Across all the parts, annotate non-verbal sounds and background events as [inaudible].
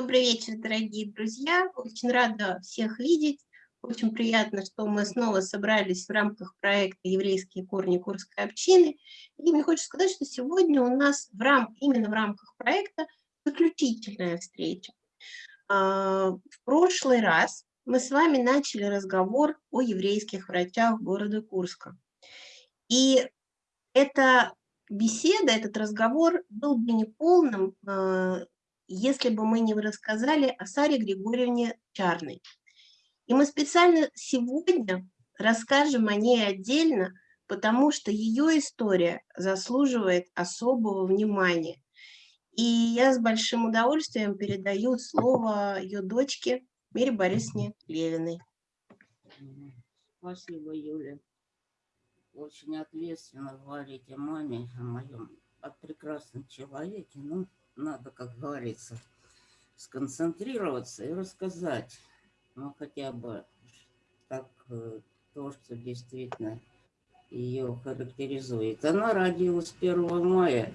Добрый вечер, дорогие друзья. Очень рада всех видеть. Очень приятно, что мы снова собрались в рамках проекта «Еврейские корни Курской общины». И мне хочется сказать, что сегодня у нас в рам... именно в рамках проекта заключительная встреча. А, в прошлый раз мы с вами начали разговор о еврейских врачах города Курска. И эта беседа, этот разговор был бы неполным, а, если бы мы не рассказали о Саре Григорьевне Чарной. И мы специально сегодня расскажем о ней отдельно, потому что ее история заслуживает особого внимания. И я с большим удовольствием передаю слово ее дочке Мире Борисовне Левиной. Спасибо, Юля. Очень ответственно говорить о маме, о моем, о прекрасном человеке. Ну, надо, как говорится, сконцентрироваться и рассказать, ну, хотя бы так э, то, что действительно ее характеризует. Она родилась 1 мая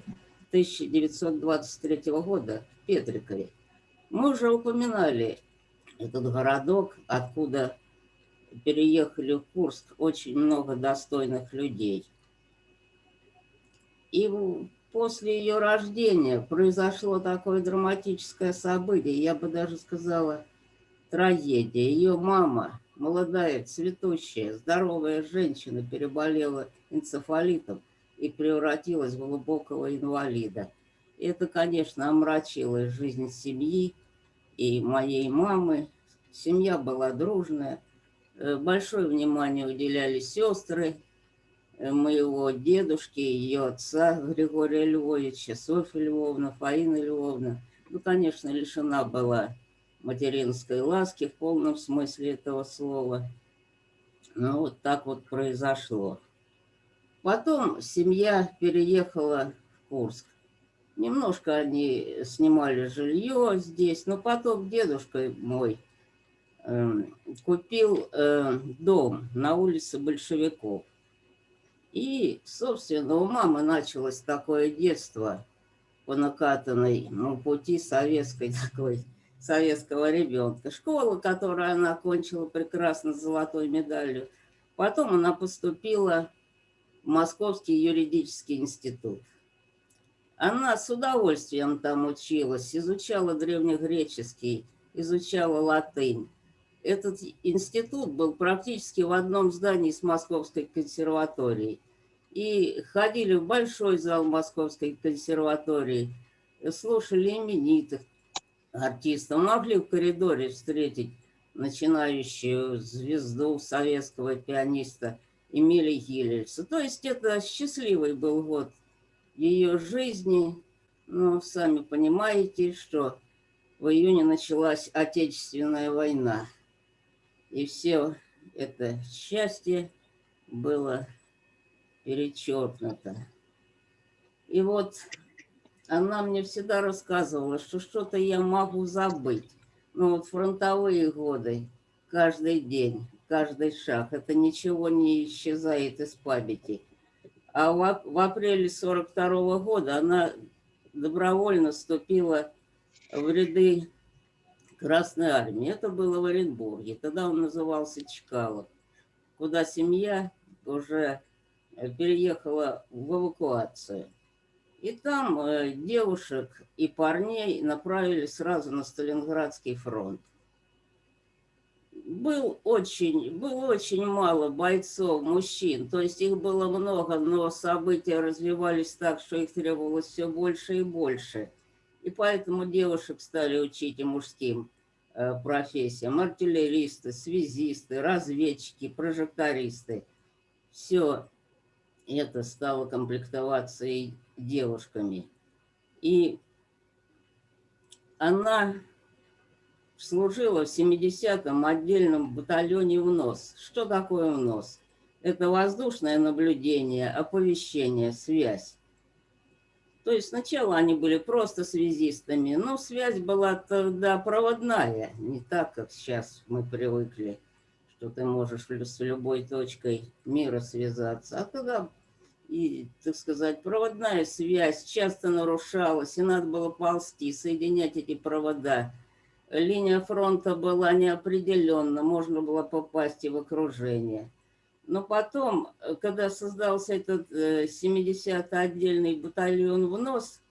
1923 года в Петрикове. Мы уже упоминали этот городок, откуда переехали в Курск очень много достойных людей. И после ее рождения произошло такое драматическое событие, я бы даже сказала, трагедия. Ее мама, молодая, цветущая, здоровая женщина, переболела энцефалитом и превратилась в глубокого инвалида. Это, конечно, омрачило жизнь семьи и моей мамы. Семья была дружная, э, большое внимание уделяли сестры, моего дедушки, ее отца Григория Львовича, Софья Львовна, Фаина Львовна. Ну, конечно, лишена была материнской ласки в полном смысле этого слова. Ну, вот так вот произошло. Потом семья переехала в Курск. Немножко они снимали жилье здесь, но потом дедушка мой э, купил э, дом на улице Большевиков. И, собственно, у мамы началось такое детство по накатанной ну, пути советской [laughs] такой, советского ребенка. Школа, которую она окончила прекрасно золотой медалью. Потом она поступила в Московский юридический институт. Она с удовольствием там училась, изучала древнегреческий, изучала латынь. Этот институт был практически в одном здании с Московской консерваторией. И ходили в большой зал Московской консерватории, слушали именитых артистов, могли в коридоре встретить начинающую звезду советского пианиста Эмилия Гиллельса. То есть это счастливый был год ее жизни. Но сами понимаете, что в июне началась Отечественная война. И все это счастье было перечеркнуто. И вот она мне всегда рассказывала, что что-то я могу забыть. Ну вот фронтовые годы, каждый день, каждый шаг, это ничего не исчезает из памяти. А в, в апреле 42 -го года она добровольно вступила в ряды Красной Армии. Это было в Оренбурге. Тогда он назывался Чкалов, куда семья уже э, переехала в эвакуацию. И там э, девушек и парней направили сразу на Сталинградский фронт. Был очень, было очень мало бойцов, мужчин, то есть их было много, но события развивались так, что их требовалось все больше и больше. И поэтому девушек стали учить и мужским Э, профессиям. Артиллеристы, связисты, разведчики, прожектористы. Все это стало комплектоваться и девушками. И она служила в 70-м отдельном батальоне ВНОС. Что такое ВНОС? Это воздушное наблюдение, оповещение, связь. То есть сначала они были просто связистами, но связь была тогда проводная, не так, как сейчас мы привыкли, что ты можешь с любой точкой мира связаться. А тогда, и, так сказать, проводная связь часто нарушалась, и надо было ползти, соединять эти провода линия фронта была неопределенна, можно было попасть и в окружение. Но потом, э, когда создался этот 70-й отдельный батальон в НОС,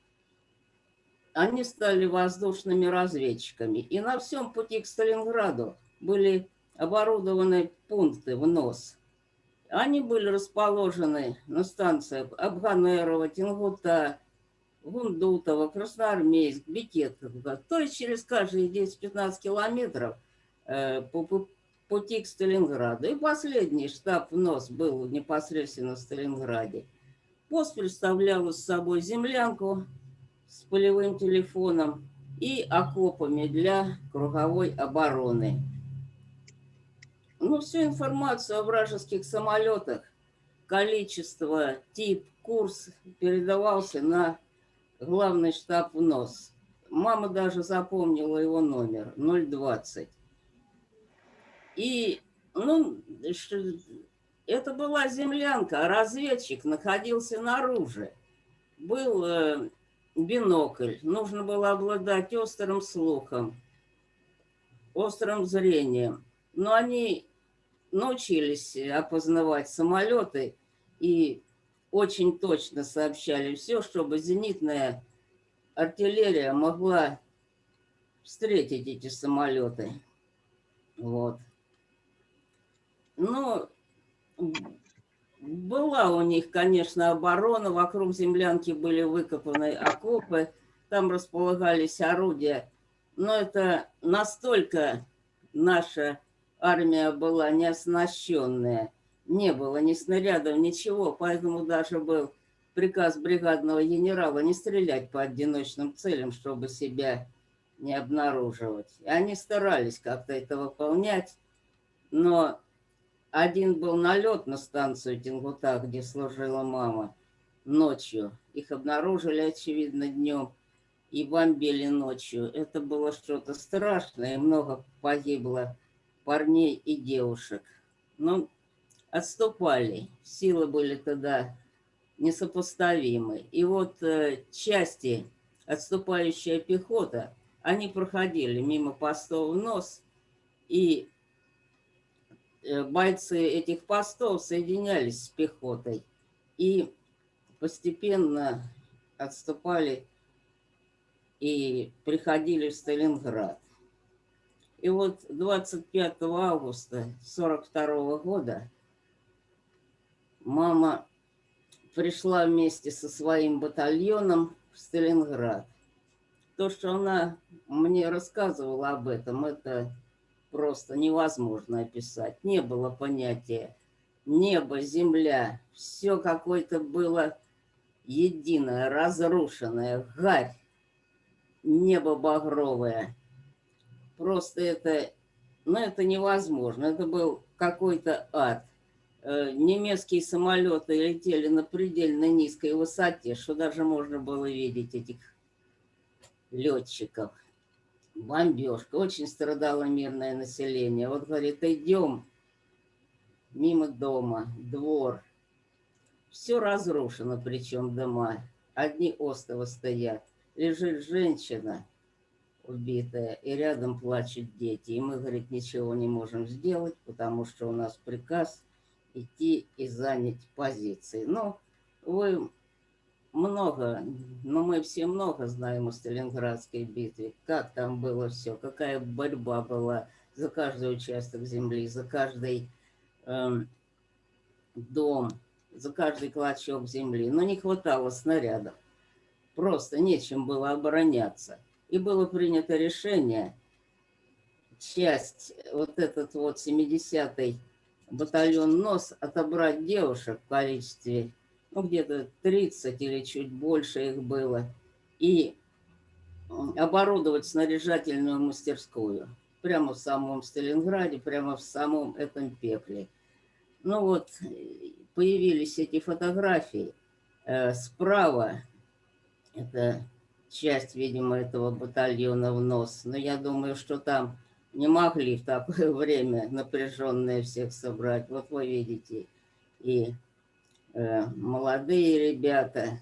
они стали воздушными разведчиками. И на всем пути к Сталинграду были оборудованы пункты в НОС. Они были расположены на станциях Абганерова, Тингута, Гундутова, Красноармейск, Бекетовка. То есть через каждые 10-15 километров э, по пути к Сталинграду. И последний штаб НОС был непосредственно в Сталинграде. Пост представлял с собой землянку с полевым телефоном и окопами для круговой обороны. Ну, всю информацию о вражеских самолетах, количество, тип, курс передавался на главный штаб в НОС. Мама даже запомнила его номер, 020. И, ну, это была землянка, а разведчик находился наружу. Был э, бинокль, нужно было обладать острым слухом, острым зрением. Но они научились опознавать самолеты и очень точно сообщали все, чтобы зенитная артиллерия могла встретить эти самолеты. Вот. Ну, была у них, конечно, оборона, вокруг землянки были выкопаны окопы, там располагались орудия, но это настолько наша армия была не оснащенная, не было ни снарядов, ничего, поэтому даже был приказ бригадного генерала не стрелять по одиночным целям, чтобы себя не обнаруживать. И они старались как-то это выполнять, но один был налет на станцию Тенгута, где служила мама, ночью. Их обнаружили, очевидно, днем и бомбили ночью. Это было что-то страшное, и много погибло парней и девушек. Но отступали, силы были тогда несопоставимы. И вот э, части, отступающая пехота, они проходили мимо постов в нос, и бойцы этих постов соединялись с пехотой и постепенно отступали и приходили в Сталинград. И вот 25 августа 42 года мама пришла вместе со своим батальоном в Сталинград. То, что она мне рассказывала об этом, это просто невозможно описать. Не было понятия небо, земля, все какое-то было единое, разрушенное, гарь, небо багровое – Просто это, ну, это невозможно. Это был какой-то ад. Э, немецкие самолеты летели на предельно низкой высоте, что даже можно было видеть этих летчиков. Бомбежка. Очень страдало мирное население. Вот, говорит, идем мимо дома, двор. Все разрушено, причем дома. Одни остовы стоят. Лежит женщина, убитая, и рядом плачут дети. И мы, говорит, ничего не можем сделать, потому что у нас приказ идти и занять позиции. Но вы много, но мы все много знаем о Сталинградской битве, как там было все, какая борьба была за каждый участок земли, за каждый эм, дом, за каждый клочок земли. Но не хватало снарядов. Просто нечем было обороняться и было принято решение часть, вот этот вот 70-й батальон НОС отобрать девушек в количестве, ну, где-то 30 или чуть больше их было, и оборудовать снаряжательную мастерскую прямо в самом Сталинграде, прямо в самом этом пекле. Ну вот, появились эти фотографии. Э, справа, это часть, видимо, этого батальона в нос. Но я думаю, что там не могли в такое [laughs] время напряженное всех собрать. Вот вы видите, и молодые ребята,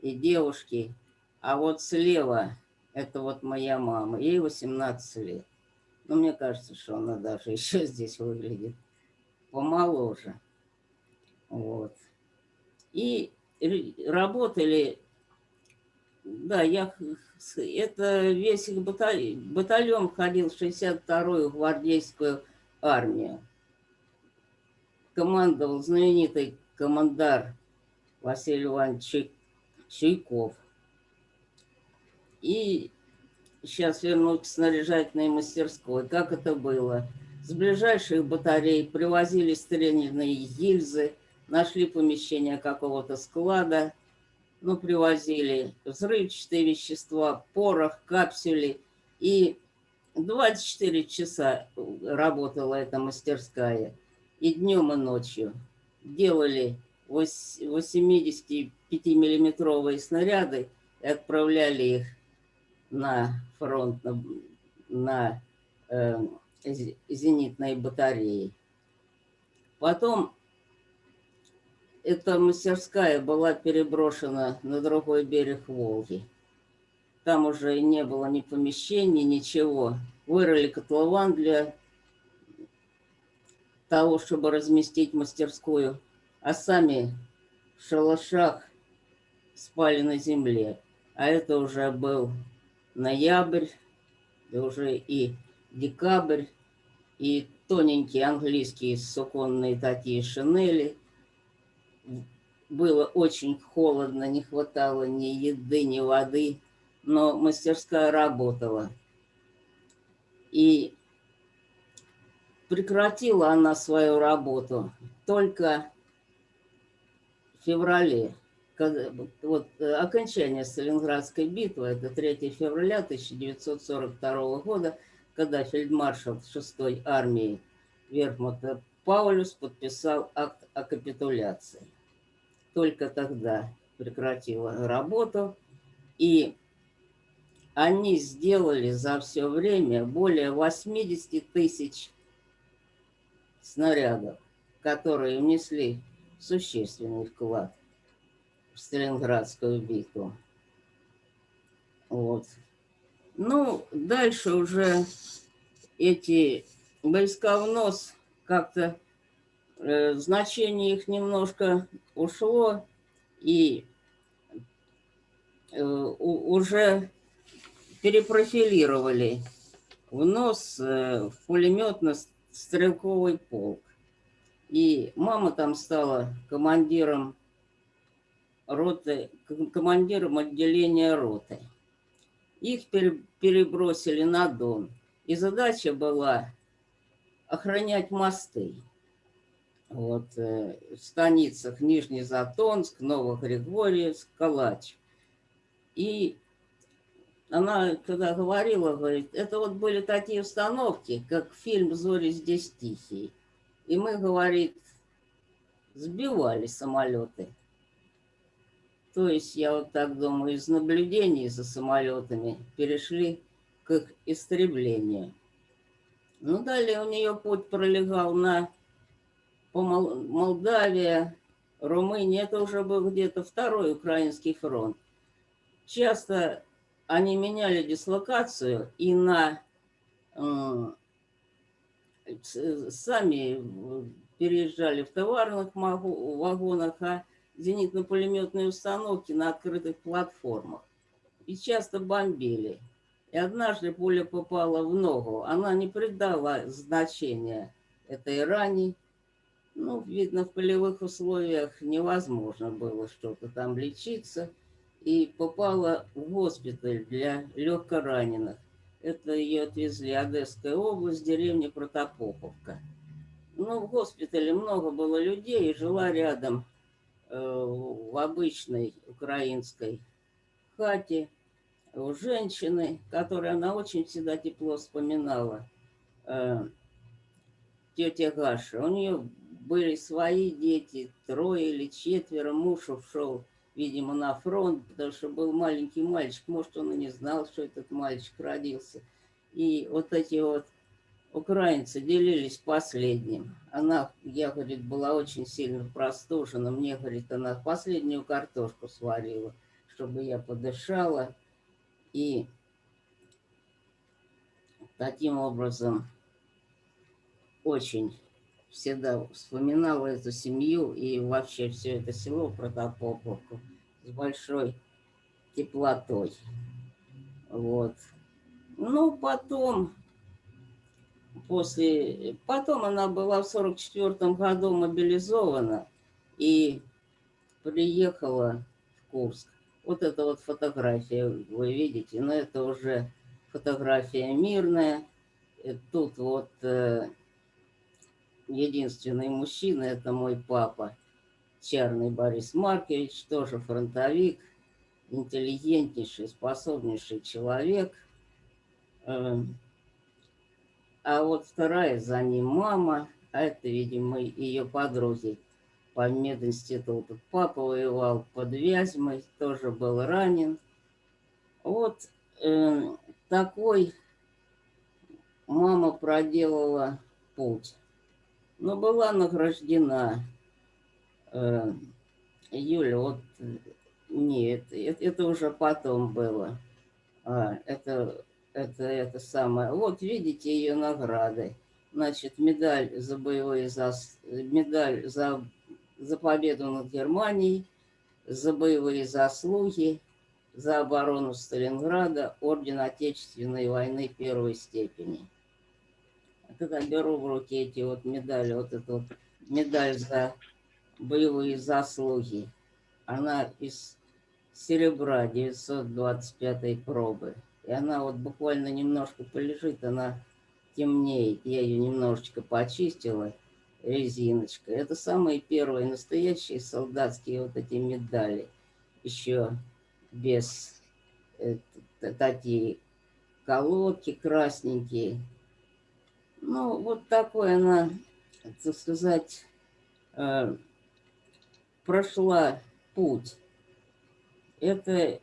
и девушки. А вот слева Это вот моя мама. Ей 18 лет. Но мне кажется, что она даже [laughs] еще здесь выглядит помоложе. Вот. И работали, да, я, это весь их батальон, батальон входил в 62-ю гвардейскую армию. Командовал знаменитый командар Василий Иванович Чайков. И сейчас вернусь к снаряжательной мастерской. Как это было? С ближайших батарей привозили стрельные гильзы, нашли помещение какого-то склада, ну, привозили взрывчатые вещества, порох, капсюли. И 24 часа работала эта мастерская. И днем, и ночью. Делали 85-миллиметровые снаряды и отправляли их на фронт, на, на э, зенитной батареи. Потом эта мастерская была переброшена на другой берег Волги. Там уже не было ни помещений, ничего. Вырыли котлован для того, чтобы разместить мастерскую, а сами в шалашах спали на земле. А это уже был ноябрь, и уже и декабрь, и тоненькие английские суконные такие шинели. Было очень холодно, не хватало ни еды, ни воды, но мастерская работала. И прекратила она свою работу только в феврале. Когда, вот э, окончание Сталинградской битвы, это 3 февраля 1942 года, когда фельдмаршал 6-й армии Верхмута Паулюс подписал акт о капитуляции. Только тогда прекратила работу, и они сделали за все время более 80 тысяч снарядов, которые внесли существенный вклад в Сталинградскую битву. Вот. Ну, дальше уже эти войска в нос как-то э, значение их немножко ушло, и э, у, уже перепрофилировали в нос э, в пулеметно-стрелковый полк. И мама там стала командиром роты, командиром отделения роты. Их перебросили на Дон. И задача была охранять мосты. Вот, э, в станицах Нижний Затонск, Новогригорьевск, Калач. И она, когда говорила, говорит, это вот были такие установки, как фильм «Зори здесь тихие». И мы, говорит, сбивали самолеты. То есть, я вот так думаю, из наблюдений за самолетами перешли к их истреблению. Ну, далее у нее путь пролегал на по Молдавия, Румыния. Это уже был где-то второй украинский фронт. Часто они меняли дислокацию и на э, сами переезжали в товарных вагонах, а зенитно-пулеметные установки на открытых платформах. И часто бомбили. И однажды пуля попала в ногу. Она не придала значения этой ране. Ну, видно, в полевых условиях невозможно было что-то там лечиться. И попала в госпиталь для легкораненых. Это ее отвезли Одесская область, деревня Протопоповка. Ну, в госпитале много было людей, жила рядом Э, в обычной украинской хате у женщины, которой она очень всегда тепло вспоминала, э, тетя Гаша. У нее были свои дети, трое или четверо. Муж ушел, видимо, на фронт, потому что был маленький мальчик. Может, он и не знал, что этот мальчик родился. И вот эти вот украинцы делились последним. Она, я, говорит, была очень сильно простужена. Мне, говорит, она последнюю картошку сварила, чтобы я подышала. И таким образом очень всегда вспоминала эту семью и вообще все это село Протопоповку с большой теплотой. Вот. Ну, потом, после, потом она была в 44 году мобилизована и приехала в Курск. Вот это вот фотография, вы видите, но это уже фотография мирная. Тут вот э, единственный мужчина, это мой папа, Чарный Борис Маркович, тоже фронтовик, интеллигентнейший, способнейший человек. Эм, а вот вторая за ним мама, а это, видимо, ее подруги по мединституту. Папа воевал под Вязьмой, тоже был ранен. Вот э, такой мама проделала путь но была награждена. Э, Юля, вот нет, это, это уже потом было. А, это, это, это самое. Вот видите ее награды. Значит, медаль за боевые зас... медаль за, за победу над Германией, за боевые заслуги, за оборону Сталинграда, орден Отечественной войны первой степени когда беру в руки эти вот медали, вот эту вот медаль за боевые заслуги, она из серебра 925 пробы. И она вот буквально немножко полежит, она темнеет. Я ее немножечко почистила резиночкой. Это самые первые настоящие солдатские вот эти медали. Еще без э, такие колодки красненькие. Ну, вот такой она, так сказать, э, прошла путь. Это,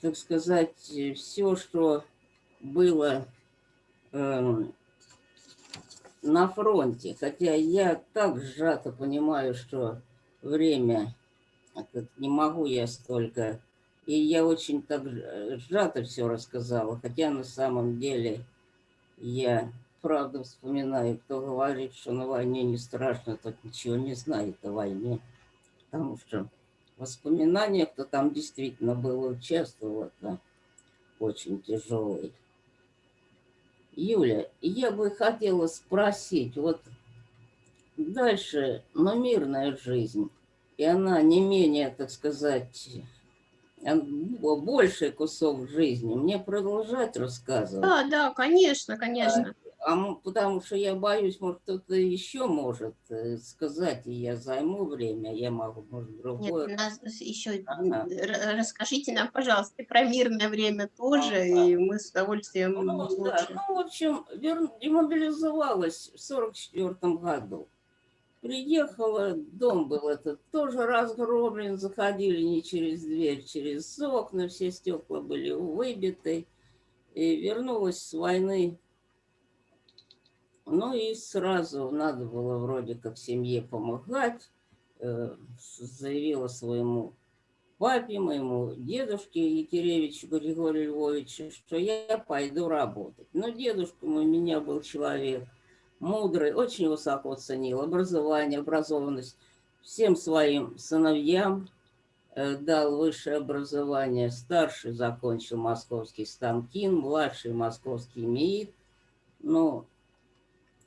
так сказать, все, что было э, на фронте. Хотя я так сжато понимаю, что время, не могу я столько. И я очень так сжато все рассказала, хотя на самом деле я правду вспоминаю. Кто говорит, что на войне не страшно, тот ничего не знает о войне. Потому что воспоминания, кто там действительно был, участвовал, это очень тяжелый. Юля, я бы хотела спросить, вот дальше, но мирная жизнь, и она не менее, так сказать, больший кусок жизни, мне продолжать рассказывать? Да, да, конечно, конечно. А, потому что я боюсь, может, кто-то еще может э, сказать, и я займу время, я могу, может, другое. Нет, нас еще ага. расскажите нам, пожалуйста, про мирное время тоже, ага. и мы с удовольствием ну, лучше. Да. Ну, в общем, вер... демобилизовалась в 44 году. Приехала, дом был этот тоже разгромлен, заходили не через дверь, через окна, все стекла были выбиты. И вернулась с войны ну и сразу надо было вроде как семье помогать. Э, заявила своему папе, моему дедушке Екеревичу Григорию Львовичу, что я пойду работать. Но дедушка у меня был человек мудрый, очень высоко ценил образование, образованность. Всем своим сыновьям э, дал высшее образование. Старший закончил московский станкин, младший московский МИИТ. Ну,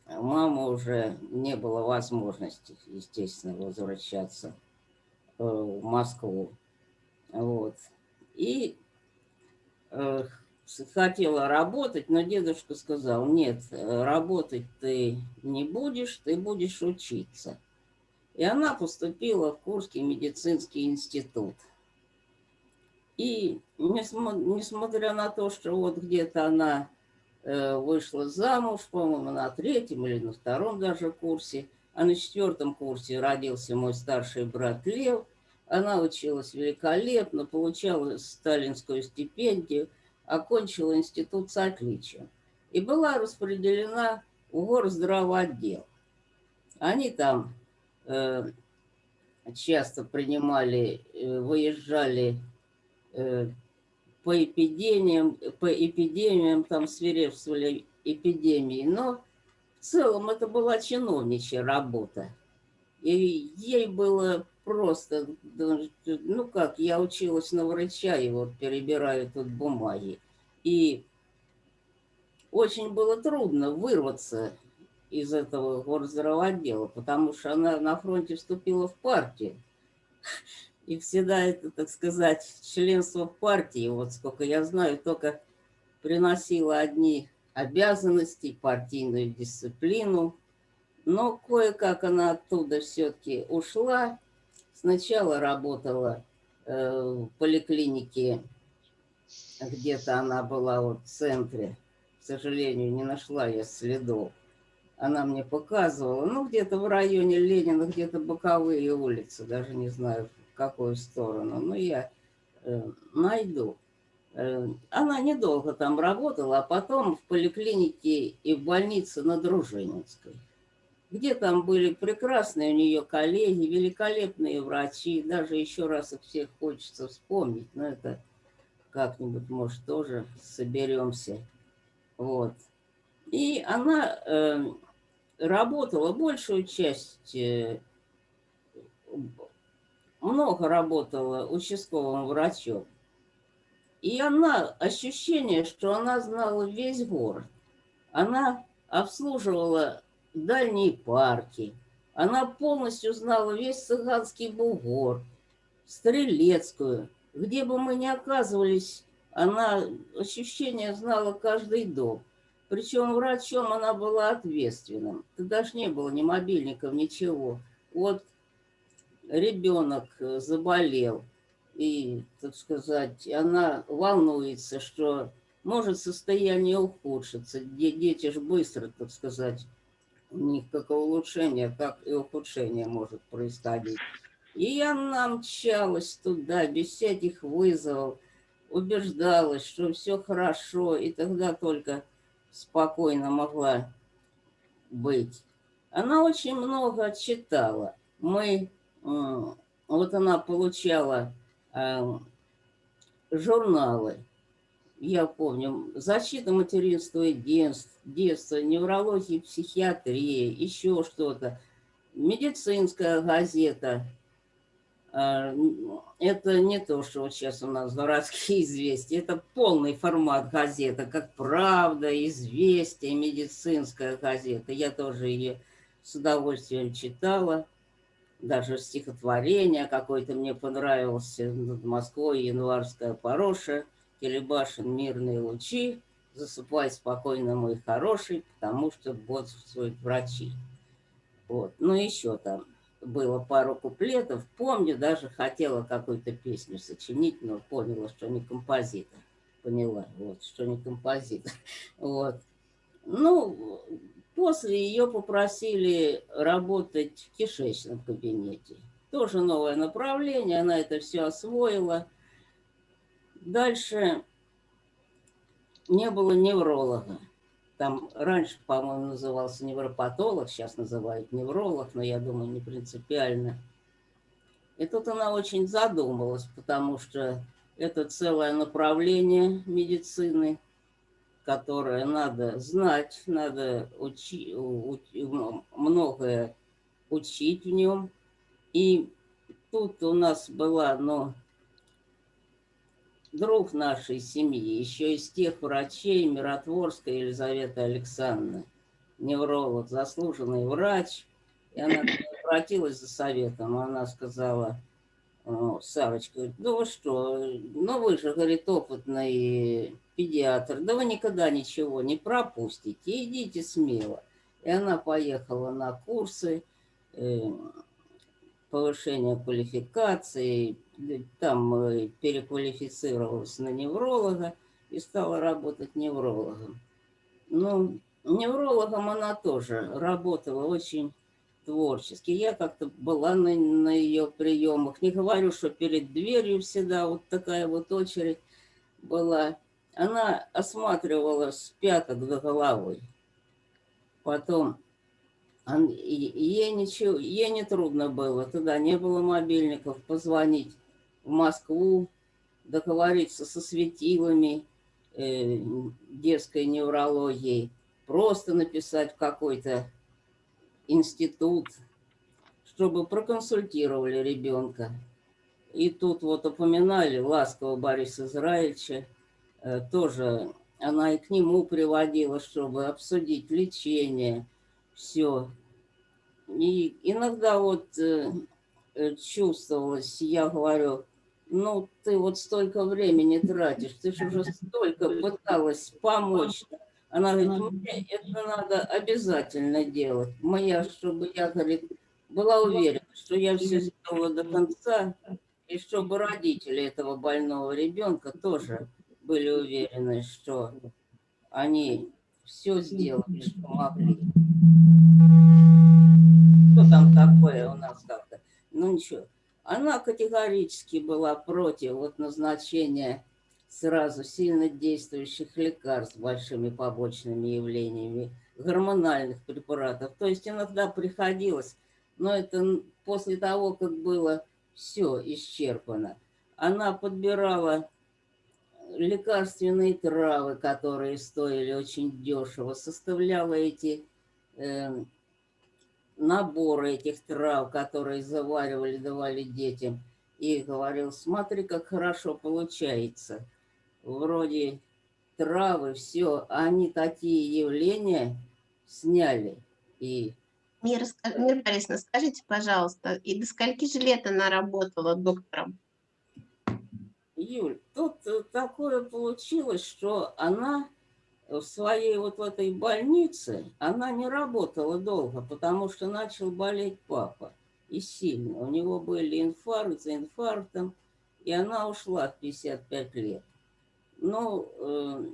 мама уже не было возможности, естественно, возвращаться э, в Москву. Вот. И э, хотела работать, но дедушка сказал, нет, работать ты не будешь, ты будешь учиться. И она поступила в Курский медицинский институт. И несмотря на то, что вот где-то она Э, вышла замуж, по-моему, на третьем или на втором даже курсе. А на четвертом курсе родился мой старший брат Лев. Она училась великолепно, получала сталинскую стипендию, окончила институт с отличием. И была распределена в горздравоотдел. Они там э, часто принимали, э, выезжали э, по эпидемиям, по эпидемиям там свирепствовали эпидемии, но в целом это была чиновничья работа. И ей было просто, ну как, я училась на врача, и вот перебираю тут бумаги. И очень было трудно вырваться из этого горздравотдела, потому что она на фронте вступила в партию. И всегда это, так сказать, членство в партии, вот сколько я знаю, только приносило одни обязанности, партийную дисциплину. Но кое-как она оттуда все-таки ушла. Сначала работала э, в поликлинике, где-то она была вот в центре. К сожалению, не нашла я следов она мне показывала, ну, где-то в районе Ленина, где-то боковые улицы, даже не знаю, какую сторону, но я э, найду. Э, она недолго там работала, а потом в поликлинике и в больнице на Дружининской, где там были прекрасные у нее коллеги, великолепные врачи, даже еще раз их всех хочется вспомнить, но это как-нибудь, может, тоже соберемся. Вот. И она э, работала большую часть, э, много работала участковым врачом. И она, ощущение, что она знала весь город. Она обслуживала дальние парки. Она полностью знала весь Цыганский бугор, Стрелецкую. Где бы мы ни оказывались, она ощущение знала каждый дом. Причем врачом она была ответственным. Тогда же не было ни мобильников, ничего. Вот ребенок э, заболел, и, так сказать, она волнуется, что может состояние ухудшиться. Дети же быстро, так сказать, у них как улучшение, так и ухудшение может происходить. И она мчалась туда без всяких вызовов, убеждалась, что все хорошо, и тогда только спокойно могла быть. Она очень много читала. Мы, вот она получала э, журналы, я помню, «Защита материнства и детства», детства, неврология, психиатрия, еще что-то, медицинская газета – а, это не то, что вот сейчас у нас городские [laughs] известия, это полный формат газеты, как «Правда», «Известия», медицинская газета. Я тоже ее с удовольствием читала, даже стихотворение какое-то мне понравилось над Москвой, январская пороша, Телебашин «Мирные лучи», засыпай спокойно, мой хороший, потому что бодрствуют врачи. Вот, ну еще там было пару куплетов. Помню, даже хотела какую-то песню сочинить, но поняла, что не композитор. Поняла, вот, что не композитор. [laughs] Вот. Ну, после ее попросили работать в кишечном кабинете. Тоже новое направление, она это все освоила. Дальше не было невролога. Там раньше, по-моему, назывался невропатолог, сейчас называют невролог, но я думаю, не принципиально. И тут она очень задумалась, потому что это целое направление медицины, которое надо знать, надо учи, учи, многое учить в нем. И тут у нас была, ну, друг нашей семьи, еще из тех врачей Миротворская Елизавета Александровна, невролог, заслуженный врач. И она обратилась за советом, она сказала, Сарочка, ну вы что, ну вы же, говорит, опытный педиатр, да вы никогда ничего не пропустите, идите смело. И она поехала на курсы, э, повышения квалификации, там э, переквалифицировалась на невролога и стала работать неврологом. Ну, неврологом она тоже работала очень творчески. Я как-то была на, на ее приемах. Не говорю, что перед дверью всегда вот такая вот очередь была. Она осматривала с пяток до головы. Потом ей, ничего, ей не трудно было. Тогда не было мобильников. Позвонить в Москву, договориться со светилами э, детской неврологии. просто написать какой-то институт, чтобы проконсультировали ребенка. И тут вот упоминали ласково Бориса Израильевича, э, тоже она и к нему приводила, чтобы обсудить лечение, все. И иногда вот э, э, чувствовалось, я говорю, ну, ты вот столько времени тратишь, ты же уже столько пыталась помочь. Она говорит, мне это надо обязательно делать. Моя, чтобы я, говорит, была уверена, что я все сделала до конца, и чтобы родители этого больного ребенка тоже были уверены, что они все сделали, что могли. Что там такое у нас как-то? Ну ничего. Она категорически была против вот назначения сразу сильно действующих лекарств с большими побочными явлениями, гормональных препаратов. То есть иногда приходилось, но это после того, как было все исчерпано. Она подбирала лекарственные травы, которые стоили очень дешево, составляла эти э, наборы этих трав, которые заваривали, давали детям, и говорил, смотри, как хорошо получается. Вроде травы, все, они такие явления сняли. И... Мира, Мира Борисовна, скажите, пожалуйста, и до скольки же лет она работала доктором? Юль, тут э, такое получилось, что она в своей вот в этой больнице, она не работала долго, потому что начал болеть папа. И сильно. У него были инфаркт за инфарктом, и она ушла в 55 лет. Но э,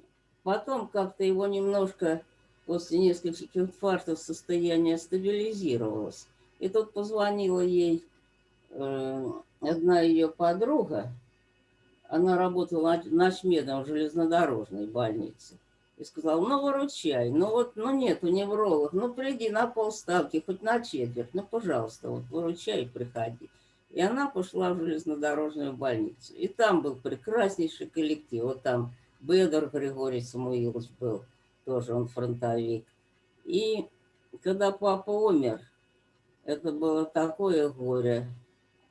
потом как-то его немножко после нескольких инфарктов состояние стабилизировалось. И тут позвонила ей э, одна ее подруга, она работала ночмедом в железнодорожной больнице. И сказал, ну выручай, ну вот, ну нету невролог, ну приди на полставки, хоть на четверть, ну пожалуйста, вот выручай приходи. И она пошла в железнодорожную больницу. И там был прекраснейший коллектив. Вот там Бедор Григорий Самуилович был, тоже он фронтовик. И когда папа умер, это было такое горе.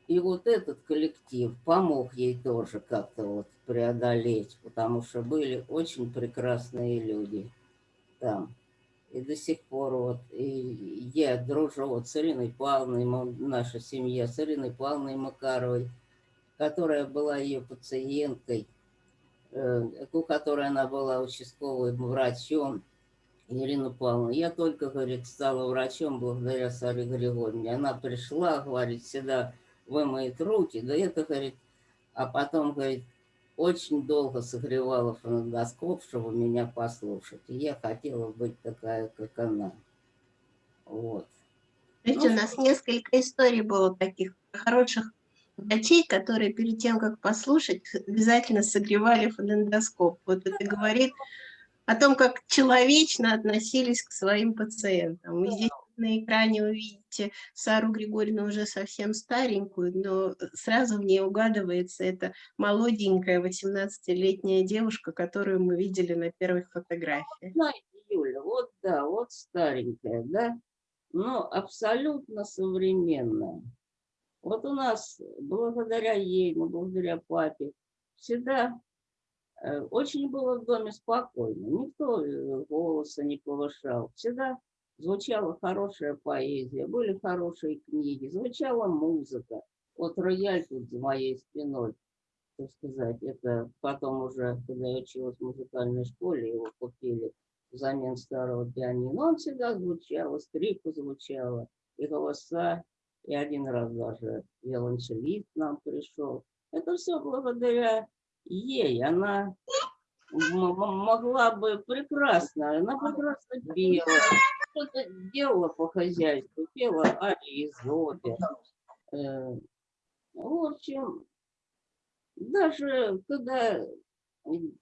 И вот этот коллектив помог ей тоже как-то вот преодолеть, потому что были очень прекрасные люди там. И до сих пор вот и я дружу вот с Ириной Павловной, наша семья, с Ириной Павловной Макаровой, которая была ее пациенткой, э, у которой она была участковым врачом, Ирина Павловна. Я только, говорит, стала врачом благодаря Саре Григорьевне. Она пришла, говорит, всегда вымоет руки, да это, говорит, а потом, говорит, очень долго согревала фоногоскоп, чтобы меня послушать. И я хотела быть такая, как она. Вот. Видите, ну, у нас несколько историй было таких хороших врачей, которые перед тем, как послушать, обязательно согревали фонендоскоп. Вот это говорит о том, как человечно относились к своим пациентам. И здесь на экране вы видите Сару Григорьевну уже совсем старенькую, но сразу в ней угадывается эта молоденькая 18-летняя девушка, которую мы видели на первых фотографиях. Знаете, Юля, вот да, вот старенькая, да, но абсолютно современная. Вот у нас, благодаря ей, ну, благодаря папе, всегда э, очень было в доме спокойно. Никто э, голоса не повышал. Всегда звучала хорошая поэзия, были хорошие книги, звучала музыка. Вот рояль тут за моей спиной, так сказать, это потом уже, когда я училась в музыкальной школе, его купили взамен старого пианино. Он всегда звучал, скрипка звучала, и голоса, и один раз даже виолончелист нам пришел. Это все благодаря ей. Она могла бы прекрасно, она прекрасно пела, что-то делала по хозяйству, пела арии из опер. Э, в общем, даже когда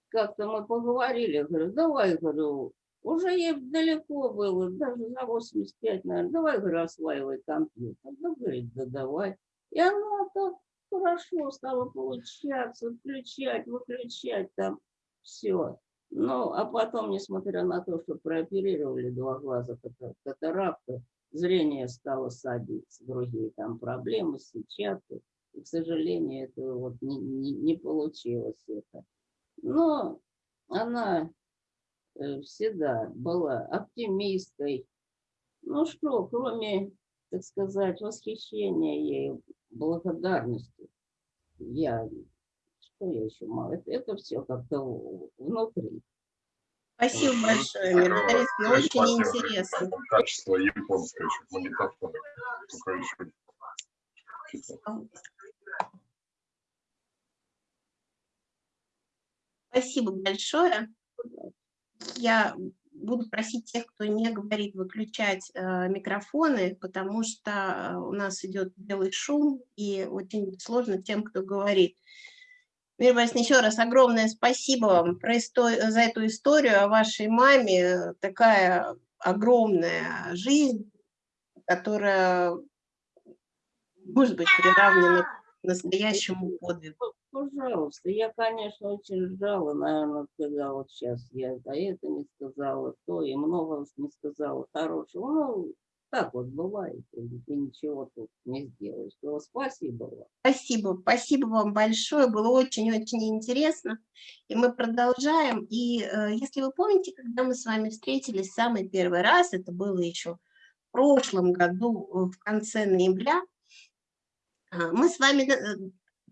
как-то мы поговорили, говорю, давай, говорю, уже ей далеко было, даже за 85, наверное, давай, говорю, осваивай компьютер. Да, говорит, да давай. И она так хорошо стала получаться, включать, выключать там все. Ну, а потом, несмотря на то, что прооперировали два глаза катаракты, зрение стало садиться, другие там проблемы, сетчатки. И, к сожалению, это вот не, не, не получилось это. Но она э, всегда была оптимисткой. Ну что, кроме, так сказать, восхищения ей, благодарности, я, что я еще мало, это, это все как-то внутри. Спасибо большое, Мирзарис, очень интересно. Качество японское, чуть магнитофон, только еще Спасибо большое. Я буду просить тех, кто не говорит, выключать э, микрофоны, потому что э, у нас идет белый шум, и очень сложно тем, кто говорит. Мир Борисовна, еще раз огромное спасибо вам за эту историю о вашей маме. Такая огромная жизнь, которая может быть приравнена к настоящему подвигу. Пожалуйста, я, конечно, очень ждала, наверное, вот сейчас я а это не сказала, то и много не сказала хорошего. Ну, так вот бывает, и ничего тут не сделаешь. Но спасибо вам. Спасибо, спасибо вам большое, было очень-очень интересно. И мы продолжаем. И э, если вы помните, когда мы с вами встретились самый первый раз, это было еще в прошлом году, в конце ноября, а, мы с вами э,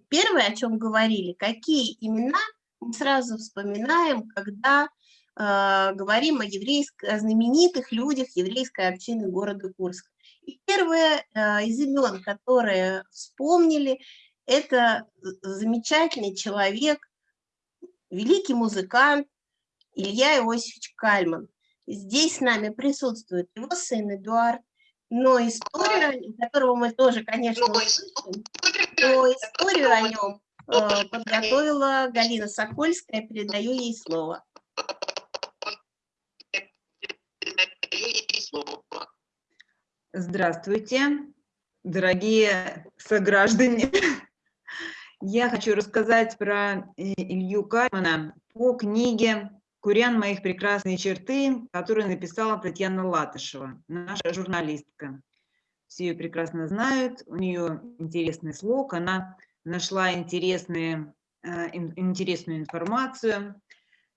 первое, о чем говорили, какие имена мы сразу вспоминаем, когда э, говорим о, еврейско, о знаменитых людях еврейской общины города Курска. И первое э, из имен, которые вспомнили, это замечательный человек, великий музыкант Илья Иосифович Кальман. Здесь с нами присутствует его сын Эдуард, но историю, которого мы тоже, конечно, услышим, но историю о нем э, подготовила Галина Сокольская, передаю ей слово. Здравствуйте, дорогие сограждане. [laughs] Я хочу рассказать про э, Илью Кальмана по книге «Курян. Моих прекрасные черты», которую написала Татьяна Латышева, наша журналистка. Все ее прекрасно знают, у нее интересный слог, она нашла интересные, э, интересную информацию.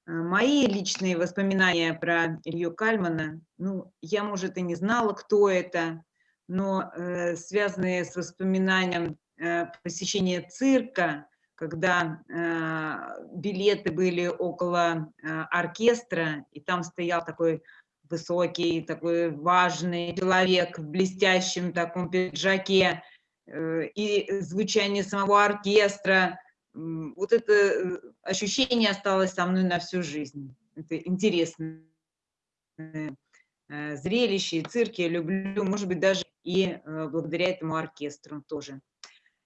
Э, мои личные воспоминания про Илью Кальмана, ну, я, может, и не знала, кто это, но э, связанные с воспоминанием э, посещения цирка, когда э, билеты были около э, оркестра, и там стоял такой высокий, такой важный человек в блестящем таком пиджаке, э, и звучание самого оркестра. Вот это э, ощущение осталось со мной на всю жизнь. Это интересное э, зрелище, и цирки я люблю, может быть, даже и э, благодаря этому оркестру тоже.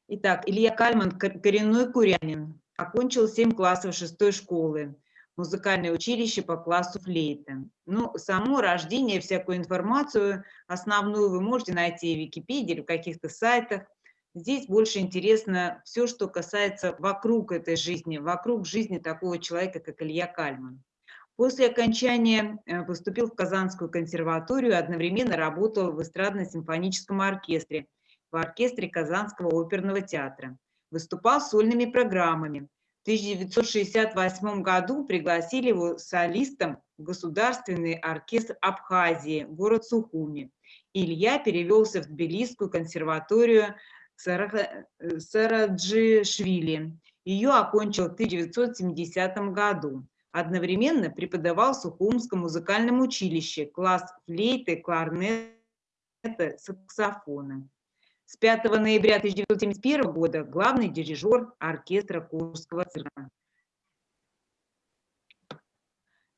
Итак, Илья Кальман, коренной курянин, окончил 7 классов 6 школы, музыкальное училище по классу флейта. Ну, само рождение, всякую информацию основную вы можете найти в Википедии или в каких-то сайтах. Здесь больше интересно все, что касается вокруг этой жизни, вокруг жизни такого человека, как Илья Кальман. После окончания э, поступил в Казанскую консерваторию, одновременно работал в эстрадно-симфоническом оркестре в оркестре Казанского оперного театра. Выступал сольными программами. В 1968 году пригласили его солистом в Государственный оркестр Абхазии, город Сухуми. Илья перевелся в Тбилисскую консерваторию Сараджишвили. Ее окончил в 1970 году. Одновременно преподавал в Сухумском музыкальном училище класс флейты, кларнета, саксофона. С 5 ноября 1971 года главный дирижер оркестра Курского цирка.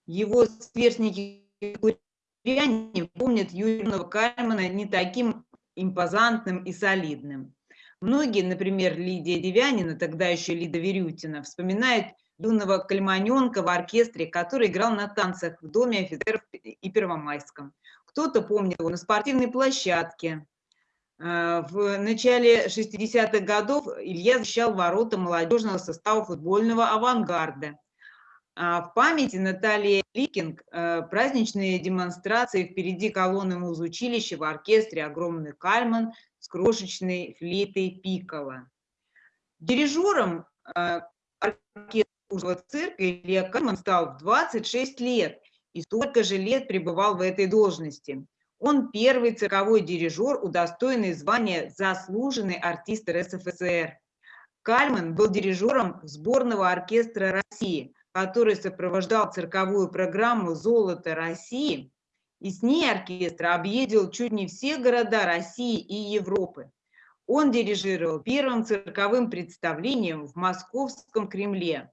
Его сверстники куряне помнят юного Кальмана не таким импозантным и солидным. Многие, например, Лидия Девянина, тогда еще Лида Верютина, вспоминают юного кальманенка в оркестре, который играл на танцах в Доме офицеров и Первомайском. Кто-то помнит его на спортивной площадке, Э, в начале 60-х годов Илья защищал ворота молодежного состава футбольного авангарда. А в памяти Натальи Ликинг э, праздничные демонстрации впереди колонны музучилища в оркестре «Огромный кальман» с крошечной флейтой пикола. Дирижером э, оркестра цирка Илья Кальман стал в 26 лет и столько же лет пребывал в этой должности. Он первый цирковой дирижер, удостоенный звания «Заслуженный артист РСФСР». Кальман был дирижером сборного оркестра России, который сопровождал цирковую программу «Золото России», и с ней оркестр объездил чуть не все города России и Европы. Он дирижировал первым цирковым представлением в Московском Кремле.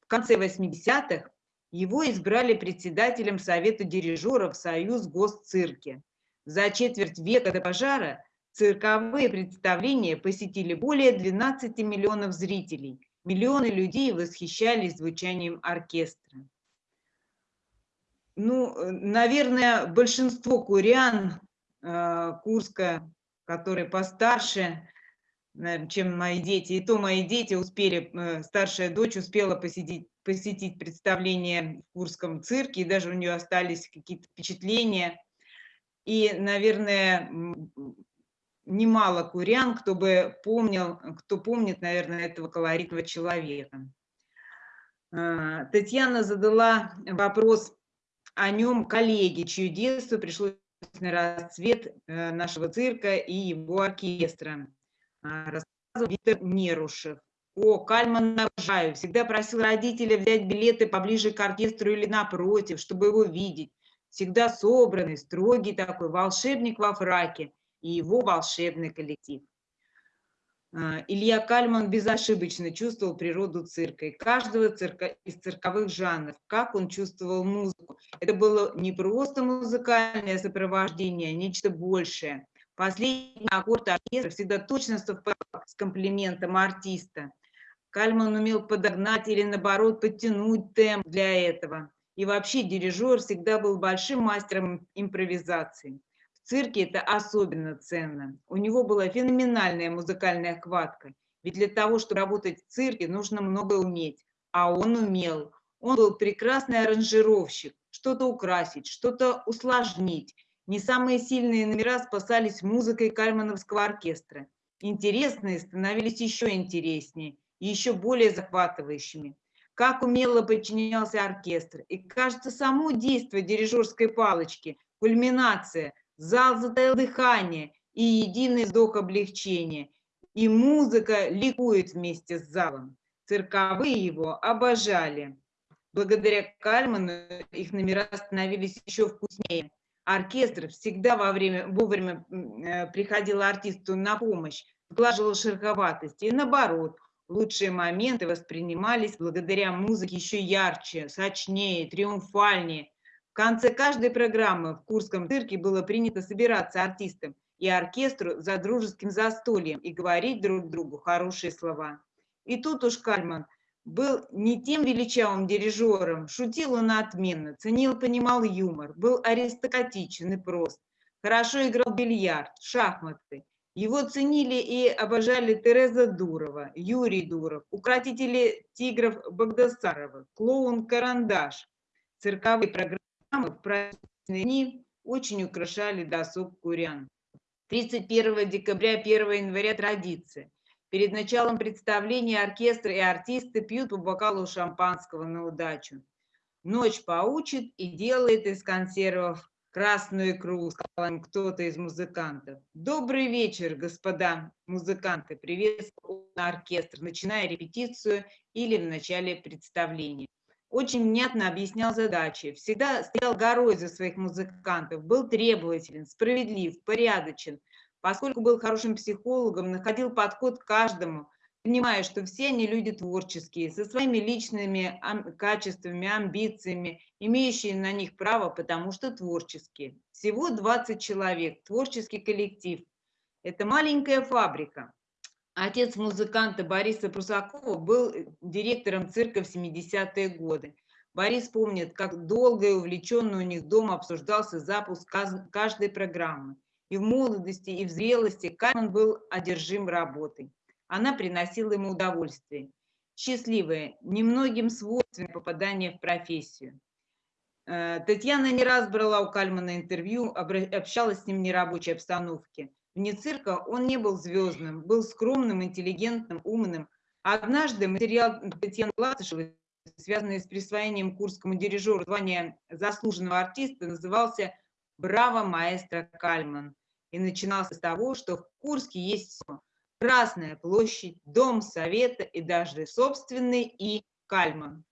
В конце 80-х его избрали председателем Совета дирижеров Союз Госцирки. За четверть века до пожара цирковые представления посетили более 12 миллионов зрителей. Миллионы людей восхищались звучанием оркестра. Ну, наверное, большинство курян э, Курска, которые постарше, чем мои дети, и то мои дети успели, э, старшая дочь успела посетить, посетить представление в Курском цирке, и даже у нее остались какие-то впечатления. И, наверное, немало курян, кто бы помнил, кто помнит, наверное, этого колоритного человека. Татьяна задала вопрос о нем коллеге, чье детство пришлось на расцвет э, нашего цирка и его оркестра. А, рассказывал Виктор Нерушев. О, Кальман обожаю. Всегда просил родителя взять билеты поближе к оркестру или напротив, чтобы его видеть. Всегда собранный, строгий такой, волшебник во фраке и его волшебный коллектив. А, Илья Кальман безошибочно чувствовал природу цирка и каждого цирка, из цирковых жанров, как он чувствовал музыку. Это было не просто музыкальное сопровождение, а нечто большее. Последний аккорд оркестра всегда точно совпадал с комплиментом артиста. Кальман умел подогнать или, наоборот, подтянуть темп для этого. И вообще дирижер всегда был большим мастером импровизации цирке это особенно ценно. У него была феноменальная музыкальная хватка. Ведь для того, чтобы работать в цирке, нужно много уметь. А он умел. Он был прекрасный аранжировщик. Что-то украсить, что-то усложнить. Не самые сильные номера спасались музыкой Кальмановского оркестра. Интересные становились еще интереснее и еще более захватывающими. Как умело подчинялся оркестр. И, кажется, само действие дирижерской палочки, кульминация – Зал затаил дыхание и единый вздох облегчения. И музыка ликует вместе с залом. Цирковые его обожали. Благодаря Кальману их номера становились еще вкуснее. Оркестр всегда во время, вовремя э, приходил артисту на помощь, сглаживал шероховатость. И наоборот, лучшие моменты воспринимались благодаря музыке еще ярче, сочнее, триумфальнее конце каждой программы в Курском цирке было принято собираться артистам и оркестру за дружеским застольем и говорить друг другу хорошие слова. И тут уж Кальман был не тем величавым дирижером, шутил он отменно, ценил, понимал юмор, был аристократичен и прост, хорошо играл бильярд, шахматы. Его ценили и обожали Тереза Дурова, Юрий Дуров, укротители тигров Багдасарова, клоун Карандаш. Цирковые программы в праздничные дни очень украшали досуг курян. 31 декабря, 1 января традиция. Перед началом представления оркестр и артисты пьют по бокалу шампанского на удачу. Ночь поучит и делает из консервов красную икру, сказал кто-то из музыкантов. Добрый вечер, господа музыканты, приветствовал оркестр, начиная репетицию или в начале представления очень внятно объяснял задачи, всегда стоял горой за своих музыкантов, был требователен, справедлив, порядочен. Поскольку был хорошим психологом, находил подход к каждому, понимая, что все они люди творческие, со своими личными качествами, амбициями, имеющие на них право, потому что творческие. Всего 20 человек, творческий коллектив. Это маленькая фабрика. Отец музыканта Бориса Прусакова был э, директором цирка в 70-е годы. Борис помнит, как долго и увлеченно у них дома обсуждался запуск каждой программы. И в молодости, и в зрелости Кайман был одержим работой. Она приносила ему удовольствие. счастливое, немногим свойственное попадание в профессию. Э, Татьяна не раз брала у Кальмана интервью, общалась с ним в нерабочей обстановке. Вне цирка он не был звездным, был скромным, интеллигентным, умным. Однажды материал Татьяны Латышевой, связанный с присвоением курскому дирижеру звания заслуженного артиста, назывался «Браво, маэстро Кальман» и начинался с того, что в Курске есть все. Красная площадь, дом совета и даже собственный и Кальман.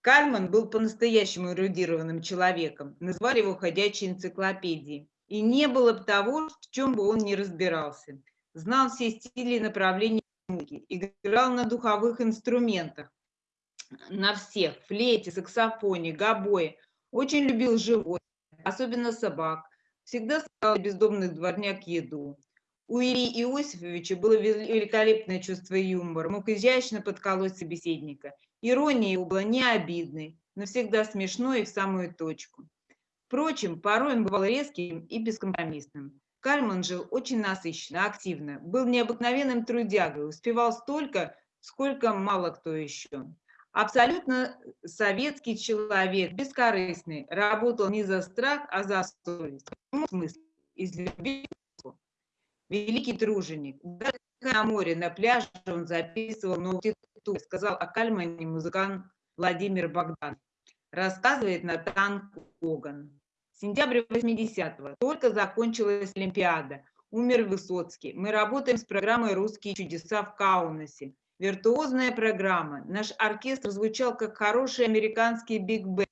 Кальман был по-настоящему эрудированным человеком, назвали его ходячей энциклопедией. И не было бы того, в чем бы он не разбирался. Знал все стили и направления музыки, играл на духовых инструментах, на всех, флейте, саксофоне, гобое. Очень любил животных, особенно собак. Всегда сказал бездомных дворняк еду. У Ильи Иосифовича было великолепное чувство юмора, мог изящно подколоть собеседника. Ирония его была не обидной, но всегда смешной и в самую точку. Впрочем, порой он бывал резким и бескомпромиссным. Кальман жил очень насыщенно, активно, был необыкновенным трудягой, успевал столько, сколько мало кто еще. Абсолютно советский человек, бескорыстный, работал не за страх, а за совесть. В смысле, из любви. Великий труженик. На море, на пляже он записывал новую сказал о Кальмане музыкант Владимир Богдан. Рассказывает Натан Коган. Сентябрь 80-го. Только закончилась Олимпиада. Умер Высоцкий. Мы работаем с программой «Русские чудеса» в Каунасе. Виртуозная программа. Наш оркестр звучал как хороший американский биг-бенд.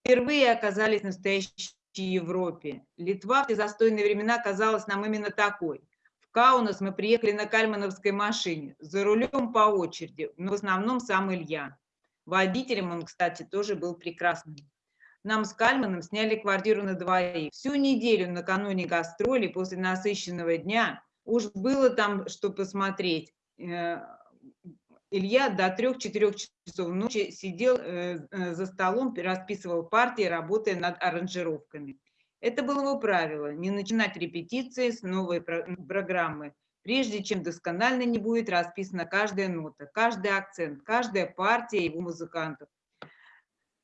Впервые оказались в настоящей Европе. Литва в те застойные времена казалась нам именно такой. В Каунас мы приехали на кальмановской машине, за рулем по очереди, но в основном сам Илья. Водителем он, кстати, тоже был прекрасным. Нам с Кальманом сняли квартиру на двоих. Всю неделю накануне гастролей после насыщенного дня уж было там что посмотреть. Э, Илья до 3-4 часов ночи сидел э, э, за столом, расписывал партии, работая над аранжировками. Это было его правило – не начинать репетиции с новой программы, прежде чем досконально не будет расписана каждая нота, каждый акцент, каждая партия его музыкантов.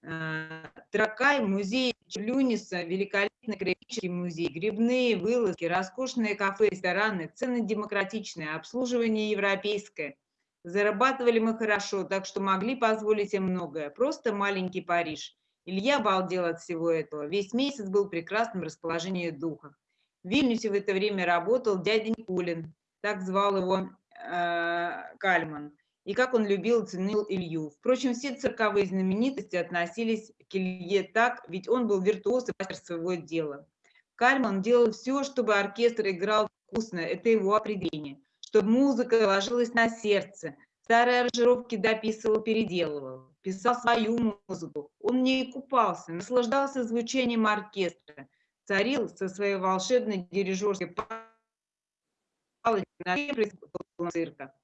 Э, Тракай, музей Черлюниса, великолепный краеведческий музей, грибные вылазки, роскошные кафе, рестораны, цены демократичные, обслуживание европейское. Зарабатывали мы хорошо, так что могли позволить им многое. Просто маленький Париж. Илья обалдел от всего этого. Весь месяц был в прекрасном расположении духа. В Вильнюсе в это время работал дядя Никулин, так звал его э, Кальман и как он любил и ценил Илью. Впрочем, все цирковые знаменитости относились к Илье так, ведь он был виртуоз и мастер своего дела. Кальман делал все, чтобы оркестр играл вкусно, это его определение, чтобы музыка ложилась на сердце, старые аранжировки дописывал, переделывал, писал свою музыку. Он не купался, наслаждался звучанием оркестра, царил со своей волшебной дирижерской цирка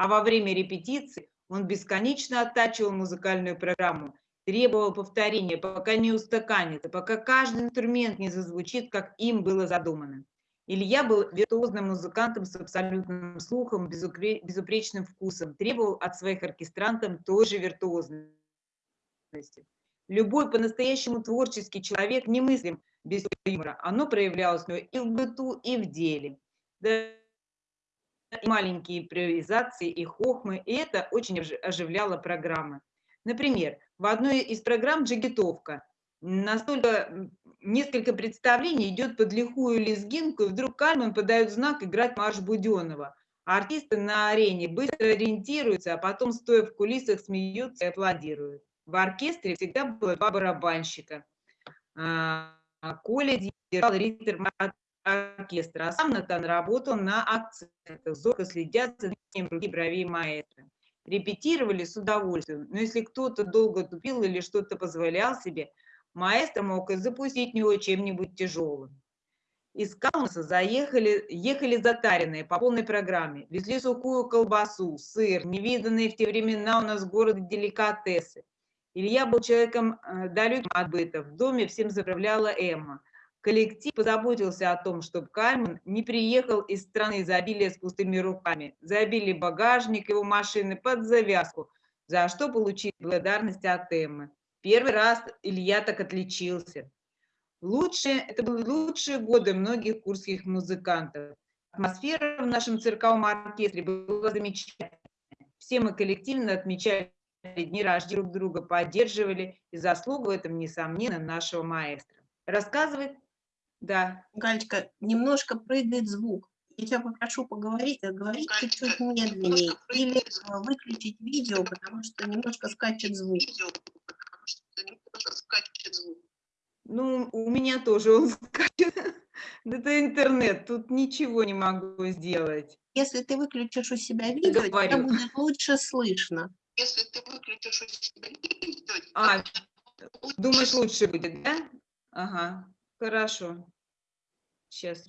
а во время репетиции он бесконечно оттачивал музыкальную программу, требовал повторения, пока не устаканится, пока каждый инструмент не зазвучит, как им было задумано. Илья был виртуозным музыкантом с абсолютным слухом, безупречным вкусом, требовал от своих оркестрантов той же виртуозности. Любой по-настоящему творческий человек немыслим без юмора. Оно проявлялось и в быту, и в деле и маленькие импровизации, и хохмы, и это очень оживляло программы. Например, в одной из программ «Джигитовка» настолько несколько представлений идет под лихую лезгинку, и вдруг Кальман подает знак играть марш Буденова. А артисты на арене быстро ориентируются, а потом, стоя в кулисах, смеются и аплодируют. В оркестре всегда было два барабанщика. А, Коля держал ритм оркестра, а сам Натан работал на акцентах, зорко следя за движением руки бровей маэстро. Репетировали с удовольствием, но если кто-то долго тупил или что-то позволял себе, маэстро мог и запустить него чем-нибудь тяжелым. Из Каунаса заехали, ехали затаренные по полной программе, везли сухую колбасу, сыр, невиданные в те времена у нас в городе деликатесы. Илья был человеком э, далеким от быта, в доме всем заправляла Эмма – Коллектив позаботился о том, чтобы Кальман не приехал из страны изобилия с пустыми руками. Забили багажник его машины под завязку, за что получил благодарность от Эммы. Первый раз Илья так отличился. Лучшие, это были лучшие годы многих курских музыкантов. Атмосфера в нашем цирковом оркестре была замечательная. Все мы коллективно отмечали дни рождения друг друга, поддерживали, и заслугу в этом, несомненно, нашего маэстро. Рассказывает да. Галечка, немножко прыгает звук. Я тебя попрошу поговорить, а говорить чуть-чуть медленнее. Или э, выключить видео, потому что немножко скачет звук. Ну, у меня тоже он скачет. [laughs] Это интернет, тут ничего не могу сделать. Если ты выключишь у себя видео, Говорю. тебя будет лучше слышно. Если ты выключишь у себя видео, А, думаешь, лучше будет, да? Ага, хорошо. Сейчас.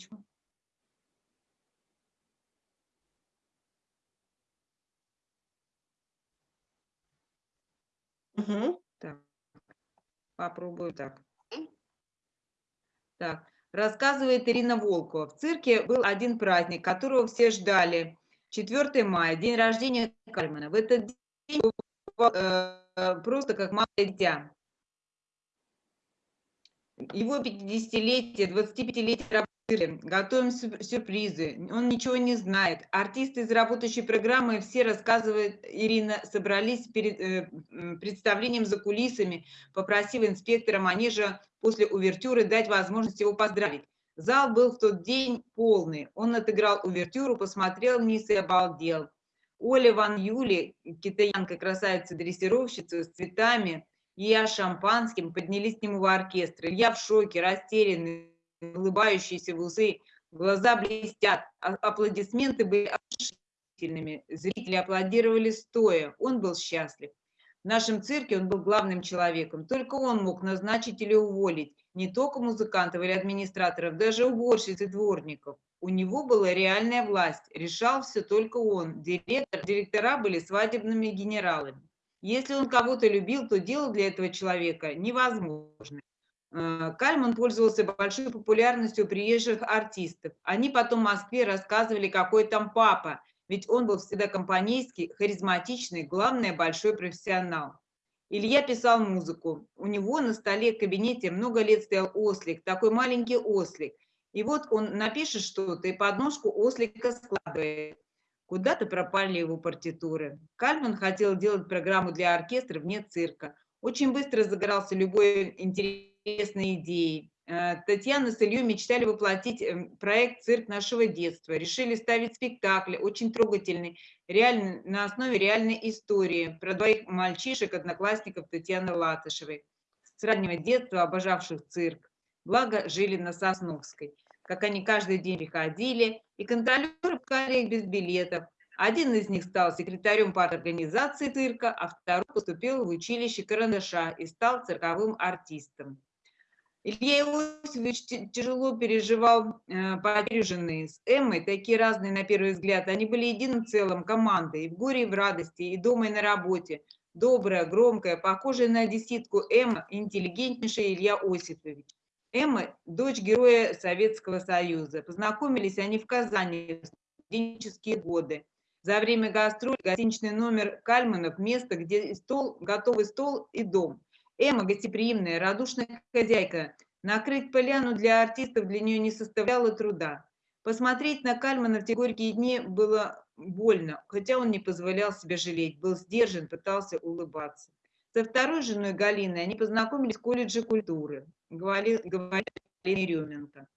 Мгм. Так, попробую так. Так, рассказывает Ирина Волкова. В цирке был один праздник, которого все ждали. 4 мая, день рождения Кальмана. В этот день э, просто как малое дитя. Его 50-летие, 25-летие работы. Готовим сюр- сюрпризы. Он ничего не знает. Артисты из работающей программы все рассказывает Ирина, собрались перед э, представлением за кулисами, попросив инспектора манежа после увертюры дать возможность его поздравить. Зал был в тот день полный. Он отыграл увертюру, посмотрел вниз и обалдел. Оля Ван Юли, китаянка, красавица-дрессировщица с цветами, я шампанским поднялись к нему в оркестр. Я в шоке, растерянный, улыбающийся в усы, глаза блестят, а- аплодисменты были оглушительными. Зрители аплодировали стоя, он был счастлив. В нашем цирке он был главным человеком. Только он мог назначить или уволить не только музыкантов или администраторов, даже уборщиц и дворников. У него была реальная власть, решал все только он. Директор, директора были свадебными генералами. Если он кого-то любил, то делал для этого человека невозможно. Э, Кальман пользовался большой популярностью у приезжих артистов. Они потом в Москве рассказывали, какой там папа, ведь он был всегда компанейский, харизматичный, главное, большой профессионал. Илья писал музыку. У него на столе в кабинете много лет стоял ослик, такой маленький ослик. И вот он напишет что-то и подножку ослика складывает. Куда-то пропали его партитуры. Кальман хотел делать программу для оркестра вне цирка. Очень быстро загорался любой интересной идеей. Э, Татьяна с Ильей мечтали воплотить э, проект «Цирк нашего детства». Решили ставить спектакль, очень трогательный, реально, на основе реальной истории про двоих мальчишек, одноклассников Татьяны Латышевой, с раннего детства обожавших цирк. Благо, жили на Сосновской. Как они каждый день приходили, и контролеры их без билетов. Один из них стал секретарем парторганизации цирка, а второй поступил в училище Карандаша и стал цирковым артистом. Илья Иосифович тяжело переживал э, потерю жены. С Эммой, такие разные на первый взгляд, они были единым целым, командой, и в горе, и в радости, и дома, и на работе. Добрая, громкая, похожая на одесситку Эмма, интеллигентнейшая Илья Осипович. Эмма – дочь героя Советского Союза. Познакомились они в Казани в студенческие годы. За время гастроль гостиничный номер Кальманов – место, где стол, готовый стол и дом. Эмма – гостеприимная, радушная хозяйка. Накрыть поляну для артистов для нее не составляло труда. Посмотреть на Кальмана в те горькие дни было больно, хотя он не позволял себе жалеть, был сдержан, пытался улыбаться. Со второй женой Галиной они познакомились в колледже культуры, говорит, говорит Еременко.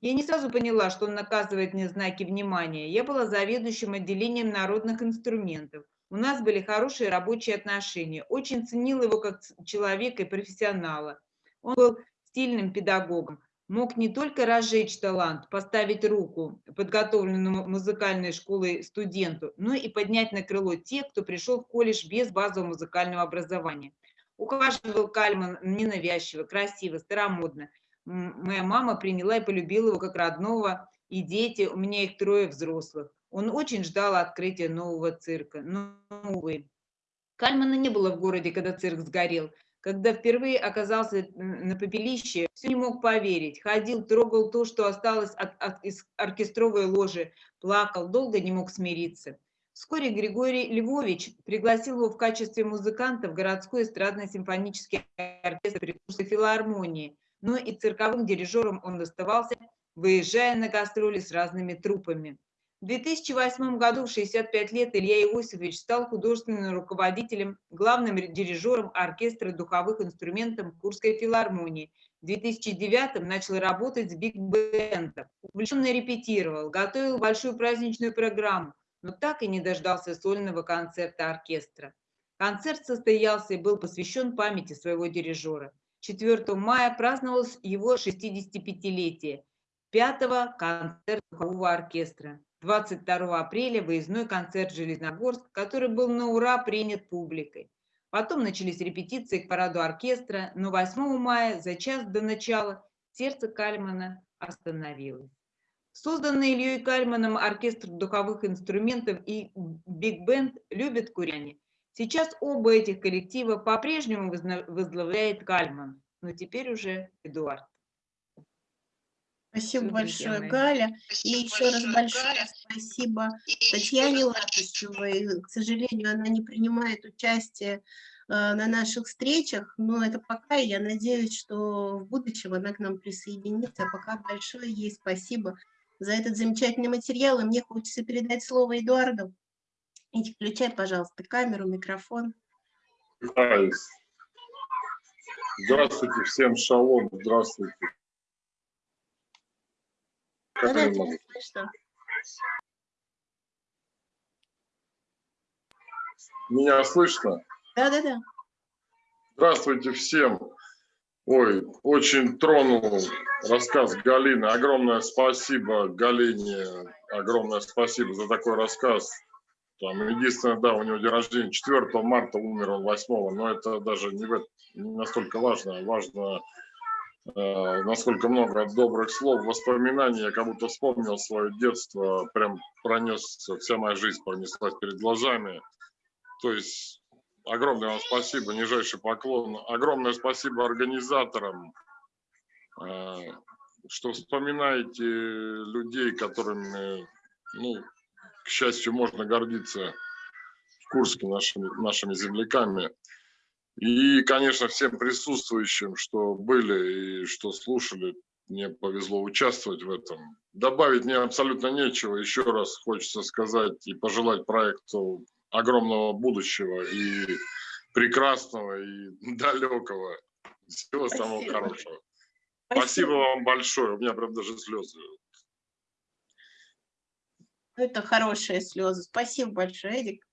Я не сразу поняла, что он наказывает мне знаки внимания. Я была заведующим отделением народных инструментов. У нас были хорошие рабочие отношения. Очень ценила его как человека и профессионала. Он был стильным педагогом. Мог не только разжечь талант, поставить руку подготовленному музыкальной школой студенту, но и поднять на крыло тех, кто пришел в колледж без базового музыкального образования. Ухаживал Кальман ненавязчиво, красиво, старомодно. Моя мама приняла и полюбила его как родного, и дети, у меня их трое взрослых. Он очень ждал открытия нового цирка, но, увы. Кальмана не было в городе, когда цирк сгорел. Когда впервые оказался на попелище, все не мог поверить. Ходил, трогал то, что осталось от, от- из оркестровой ложи, плакал, долго не мог смириться. Вскоре Григорий Львович пригласил его в качестве музыканта в городской эстрадно-симфонический оркестр при Курской филармонии, но и цирковым дирижером он оставался, выезжая на гастроли с разными труппами. В 2008 году в 65 лет Илья Иосифович стал художественным руководителем, главным дирижером оркестра духовых инструментов Курской филармонии. В 2009 начал работать с биг-бендом. Увлеченно репетировал, готовил большую праздничную программу, но так и не дождался сольного концерта оркестра. Концерт состоялся и был посвящен памяти своего дирижера. 4 мая праздновалось его 65-летие. 5 концерт духового оркестра. 22 апреля выездной концерт Железногорск, который был на ура принят публикой. Потом начались репетиции к параду оркестра, но 8 мая, за час до начала, сердце Кальмана остановилось. Созданный Ильей Кальманом оркестр духовых инструментов и биг-бенд любят куряне. Сейчас оба этих коллектива по-прежнему возглавляет Кальман, но теперь уже Эдуард. Спасибо друзья большое, мои. Галя. И Спасибо еще раз большое, Галя. спасибо И Татьяне Латышевой. К сожалению, она не принимает участие э, на наших встречах, но это пока, и я надеюсь, что в будущем она к нам присоединится. А пока большое ей спасибо за этот замечательный материал, и мне хочется передать слово Эдуарду. И включай, пожалуйста, камеру, микрофон. Здравствуйте всем, шалом, здравствуйте. Как Да-да, я тебя могу? слышно. Меня слышно? Да-да-да. Здравствуйте всем. Ой, очень тронул рассказ Галины. Огромное спасибо Галине, огромное спасибо за такой рассказ. Там, единственное, да, у него день рождения 4 марта, умер он 8, но это даже не, не настолько важно. Важно, э, насколько много добрых слов, воспоминаний. Я как будто вспомнил свое детство, прям пронесся, вся моя жизнь пронеслась перед глазами. То есть огромное вам спасибо, нижайший поклон. Огромное спасибо организаторам, э, что вспоминаете людей, которыми, ну, к счастью, можно гордиться в Курске нашими, нашими земляками. И, конечно, всем присутствующим, что были и что слушали, мне повезло участвовать в этом. Добавить мне абсолютно нечего. Еще раз хочется сказать и пожелать проекту огромного будущего и прекрасного и [laughs] далекого. Всего самого Спасибо. хорошего. Спасибо вам большое. У меня прям даже слезы. Это хорошие слезы. Спасибо большое, Эдик.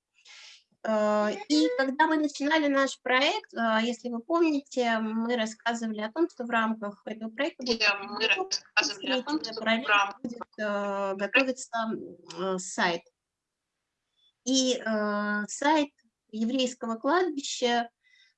Э, И когда мы начинали наш проект, э, если вы помните, мы рассказывали о том, что в рамках этого проекта будет мы рассказывали о том, что в рамках будет э, готовиться сайт. И э, сайт еврейского кладбища,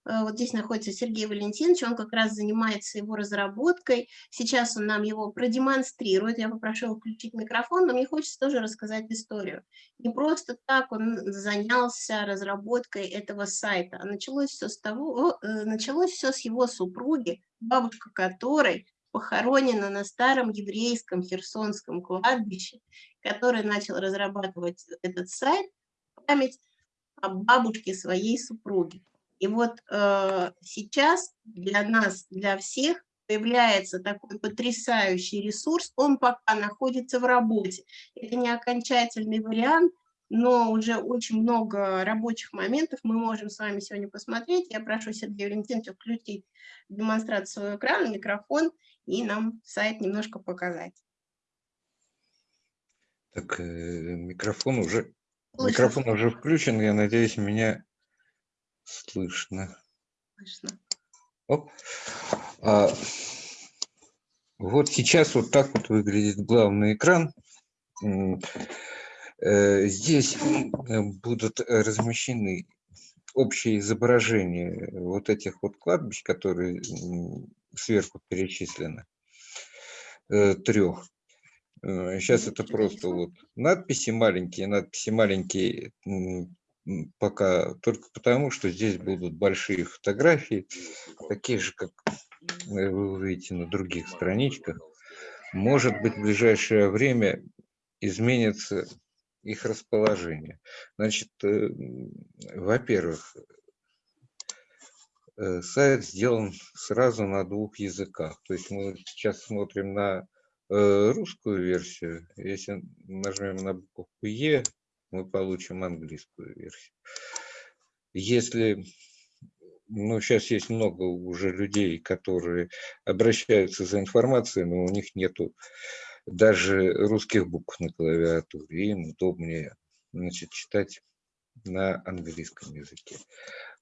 э, вот здесь находится Сергей Валентинович, он как раз занимается его разработкой. Сейчас он нам его продемонстрирует. Я попрошу его включить микрофон, но мне хочется тоже рассказать историю. Не просто так он занялся разработкой этого сайта, а началось все с того, э, началось все с его супруги, бабушка которой похоронена на старом еврейском херсонском кладбище, который начал разрабатывать этот сайт память о бабушке своей супруги. И вот э, сейчас для нас, для всех появляется такой потрясающий ресурс, он пока находится в работе. Это не окончательный вариант, но уже очень много рабочих моментов мы можем с вами сегодня посмотреть. Я прошу Сергея Валентиновича включить демонстрацию своего экрана, микрофон и нам сайт немножко показать. Так, э, микрофон уже, Слышно, микрофон уже включен, я надеюсь, меня слышно. слышно. Оп. А, вот сейчас вот так вот выглядит главный экран. Э, Здесь э, будут э, размещены общие изображения вот этих вот кладбищ, которые сверху перечислены, трех. Сейчас это Что просто нарисовано? вот надписи маленькие, надписи маленькие пока только потому, что здесь будут большие фотографии, такие же, как вы увидите на других страничках. Может быть, в ближайшее время изменится их расположение. Значит, э, во-первых, э, сайт сделан сразу на двух языках. То есть мы сейчас смотрим на э, русскую версию. Если нажмем на букву Е, мы получим английскую версию. Если, ну, сейчас есть много уже людей, которые обращаются за информацией, но у них нету даже русских букв на клавиатуре, им удобнее значит, читать на английском языке.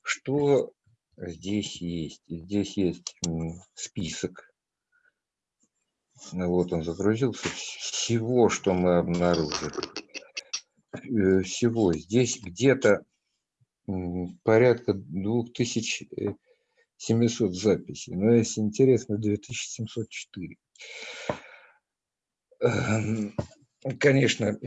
Что здесь есть? Здесь есть список. Вот он загрузился. Всего, что мы обнаружили. Э, всего. Здесь где-то порядка 2700 записей. Но если интересно, 2704. Эм, конечно,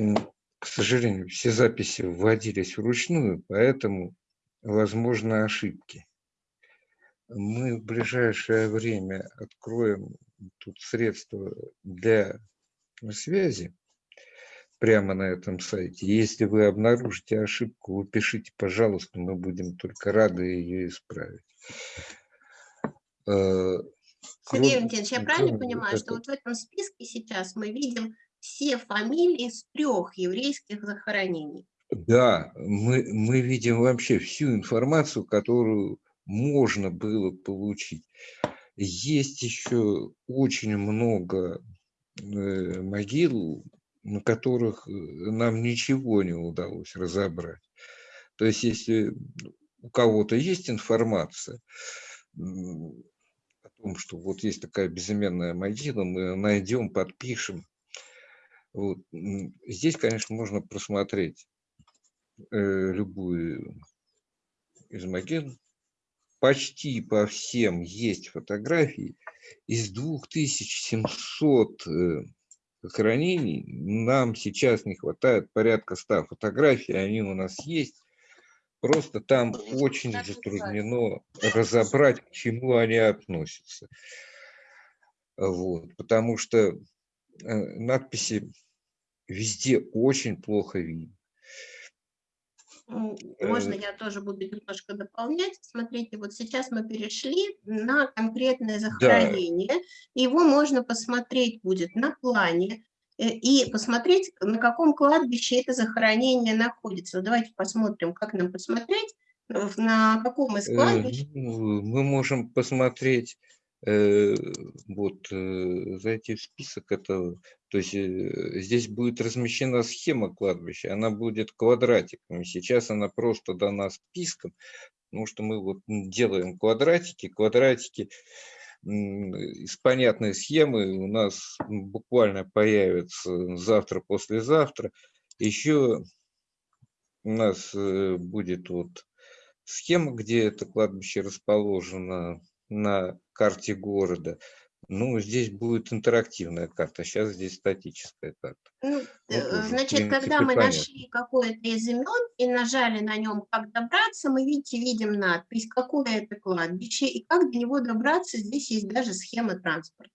к сожалению, все записи вводились вручную, поэтому возможны ошибки. Мы в ближайшее время откроем тут средства для связи прямо на этом сайте. Если вы обнаружите ошибку, вы пишите, пожалуйста, мы будем только рады ее исправить. Э, Сергей Валентинович, я правильно понимаю, что вот в этом списке сейчас мы видим все фамилии с трех еврейских захоронений? Да, мы, мы видим вообще всю информацию, которую можно было получить. Есть еще очень много э, могил, на которых э, нам ничего не удалось разобрать. То есть, если у кого-то есть информация, том, что вот есть такая безыменная могила, мы найдем, подпишем. Вот. Здесь, конечно, можно просмотреть э, любую из могил. Почти по всем есть фотографии. Из 2700 э, захоронений нам сейчас не хватает порядка 100 фотографий, они у нас есть. Просто там очень затруднено разобрать, к чему они относятся. Вот, потому что э, надписи везде очень плохо видно. Можно э, я тоже буду немножко дополнять? Смотрите, вот сейчас мы перешли на конкретное захоронение. Да. Его можно посмотреть будет на плане. Э, и посмотреть, на каком кладбище это захоронение находится. Давайте посмотрим, как нам посмотреть, на каком из кладбищ. Э, ну, мы можем посмотреть, вот, зайти в список этого, то есть здесь будет размещена схема кладбища, она будет квадратиками, сейчас она просто дана списком, потому что мы вот делаем квадратики, квадратики, из понятной схемы. У нас буквально появится завтра-послезавтра. Еще у нас э, будет вот схема, где это кладбище расположено на карте города. Ну, здесь будет интерактивная карта, сейчас здесь статическая карта. Ну, вот э, значит, принципе, когда мы понятно. нашли какое-то из имен и нажали на нем «Как добраться», мы, видите, видим надпись, какое это кладбище и как до него добраться. Здесь есть даже схема транспорта.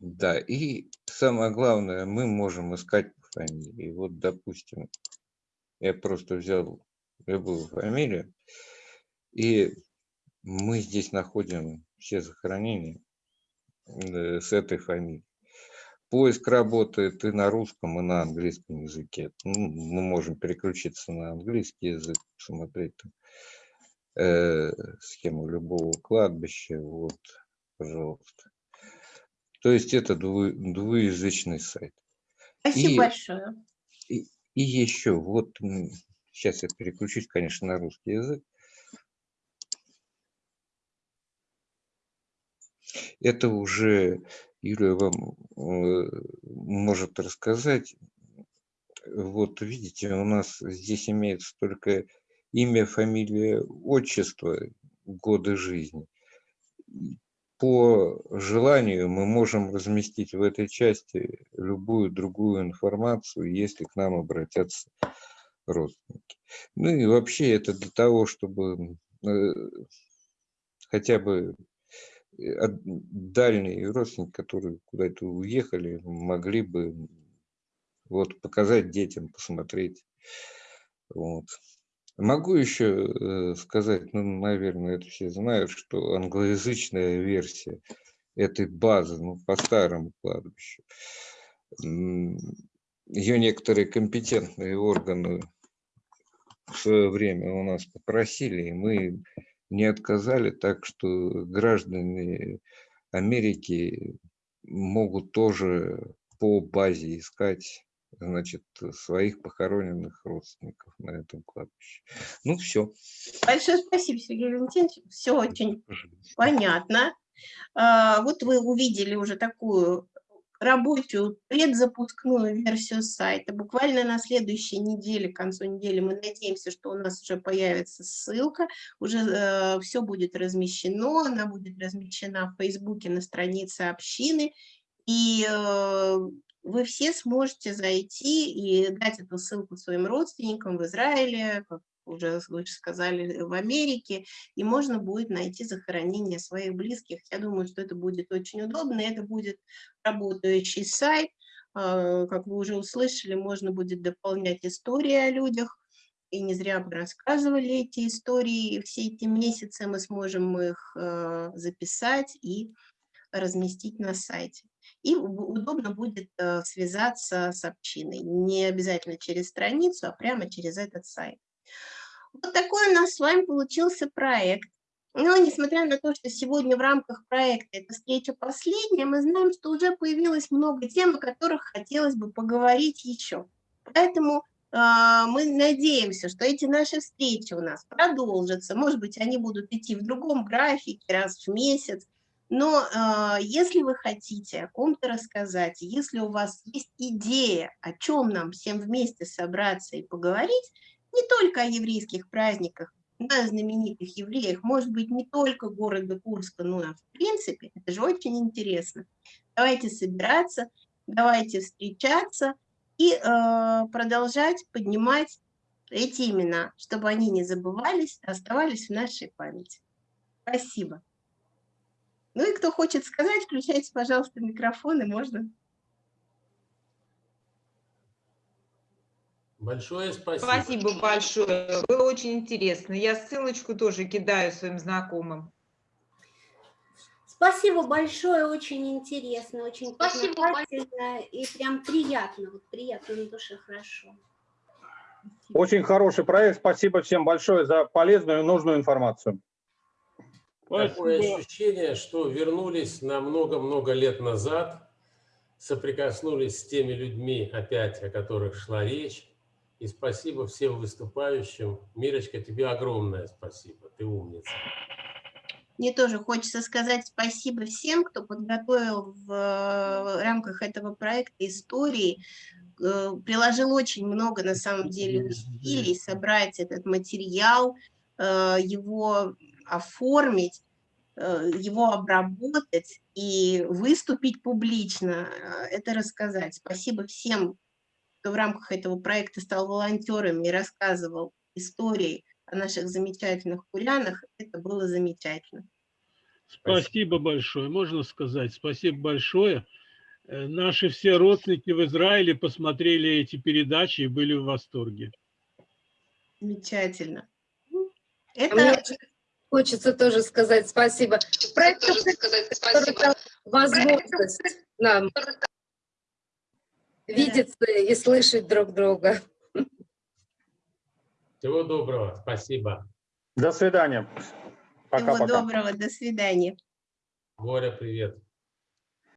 Да, и самое главное, мы можем искать по фамилии. Вот, допустим, я просто взял любую фамилию, и мы здесь находим все захоронения Э, с этой фамилией. Поиск работает и на русском, и на английском языке. Ну, мы можем переключиться на английский язык, посмотреть там, э, схему любого кладбища. Вот, пожалуйста. То есть это дву, двуязычный сайт. Спасибо и, большое. И, и еще, вот сейчас я переключусь, конечно, на русский язык. Это уже Юлия вам э, может рассказать. Вот видите, у нас здесь имеется только имя, фамилия, отчество, годы жизни. По желанию мы можем разместить в этой части любую другую информацию, если к нам обратятся родственники. Ну и вообще это для того, чтобы э, хотя бы дальние родственники, которые куда-то уехали, могли бы вот показать детям, посмотреть. Вот. Могу еще э, сказать, ну, наверное, это все знают, что англоязычная версия этой базы, ну, по старому кладбищу, ее некоторые компетентные органы в свое время у нас попросили, и мы не отказали, так что граждане Америки могут тоже по базе искать значит, своих похороненных родственников на этом кладбище. Ну, все. Большое спасибо, Сергей Валентинович. Все очень понятно. А, Вот вы увидели уже такую рабочую предзапускную версию сайта. Буквально на следующей неделе, к концу недели, мы надеемся, что у нас уже появится ссылка, уже все будет размещено, она будет размещена в Фейсбуке на странице общины, и э, вы все сможете зайти и дать эту ссылку своим родственникам в Израиле, как уже вы сказали, в Америке, и можно будет найти захоронение своих близких. Я думаю, что это будет очень удобно, и это будет работающий сайт. А, Как вы уже услышали, можно будет дополнять истории о людях, и не зря мы рассказывали эти истории, все эти месяцы мы сможем их э, записать и разместить на сайте. И удобно будет э, связаться с общиной, не обязательно через страницу, а прямо через этот сайт. Вот такой у нас с вами получился проект. Но несмотря на то, что сегодня в рамках проекта эта встреча последняя, мы знаем, что уже появилось много тем, о которых хотелось бы поговорить еще. Поэтому а, мы надеемся, что эти наши встречи у нас продолжатся. Может быть, они будут идти в другом графике, раз в месяц. Но а, если вы хотите о ком-то рассказать, если у вас есть идея, о чем нам всем вместе собраться и поговорить, не только о еврейских праздниках, да, знаменитых евреях, может быть, не только города Курска, но и в принципе, это же очень интересно. Давайте собираться, давайте встречаться и э, продолжать поднимать эти имена, чтобы они не забывались, а оставались в нашей памяти. Спасибо. Ну и кто хочет сказать, включайте, пожалуйста, микрофон, и можно. Большое спасибо. Спасибо большое. Было очень интересно. Я ссылочку тоже кидаю своим знакомым. Спасибо большое, очень интересно, очень Спасибо познавательно и прям приятно, вот приятно на душе, хорошо. Очень хороший проект. Спасибо всем большое за полезную и нужную информацию. Такое ощущение, что вернулись на много-много лет назад, соприкоснулись с теми людьми опять, о которых шла речь. И спасибо всем выступающим. Мирочка, тебе огромное спасибо. Ты умница. Мне тоже хочется сказать спасибо всем, кто подготовил в э, рамках этого проекта истории, э, приложил очень много, на самом деле, усилий собрать этот материал, э, его оформить, его обработать и выступить публично, это рассказать. Спасибо всем, кто в рамках этого проекта стал волонтерами и рассказывал истории о наших замечательных курянах. Это было замечательно. Спасибо большое. Можно сказать, спасибо большое. Э, Наши все родственники в Израиле посмотрели эти передачи и были в восторге. Замечательно. Мне Это хочется тоже сказать спасибо. Проект, который дал возможность нам видеться и слышать друг друга. Всего доброго. Спасибо. До свидания. всего Пока-пока. доброго, до свидания. Боря, привет.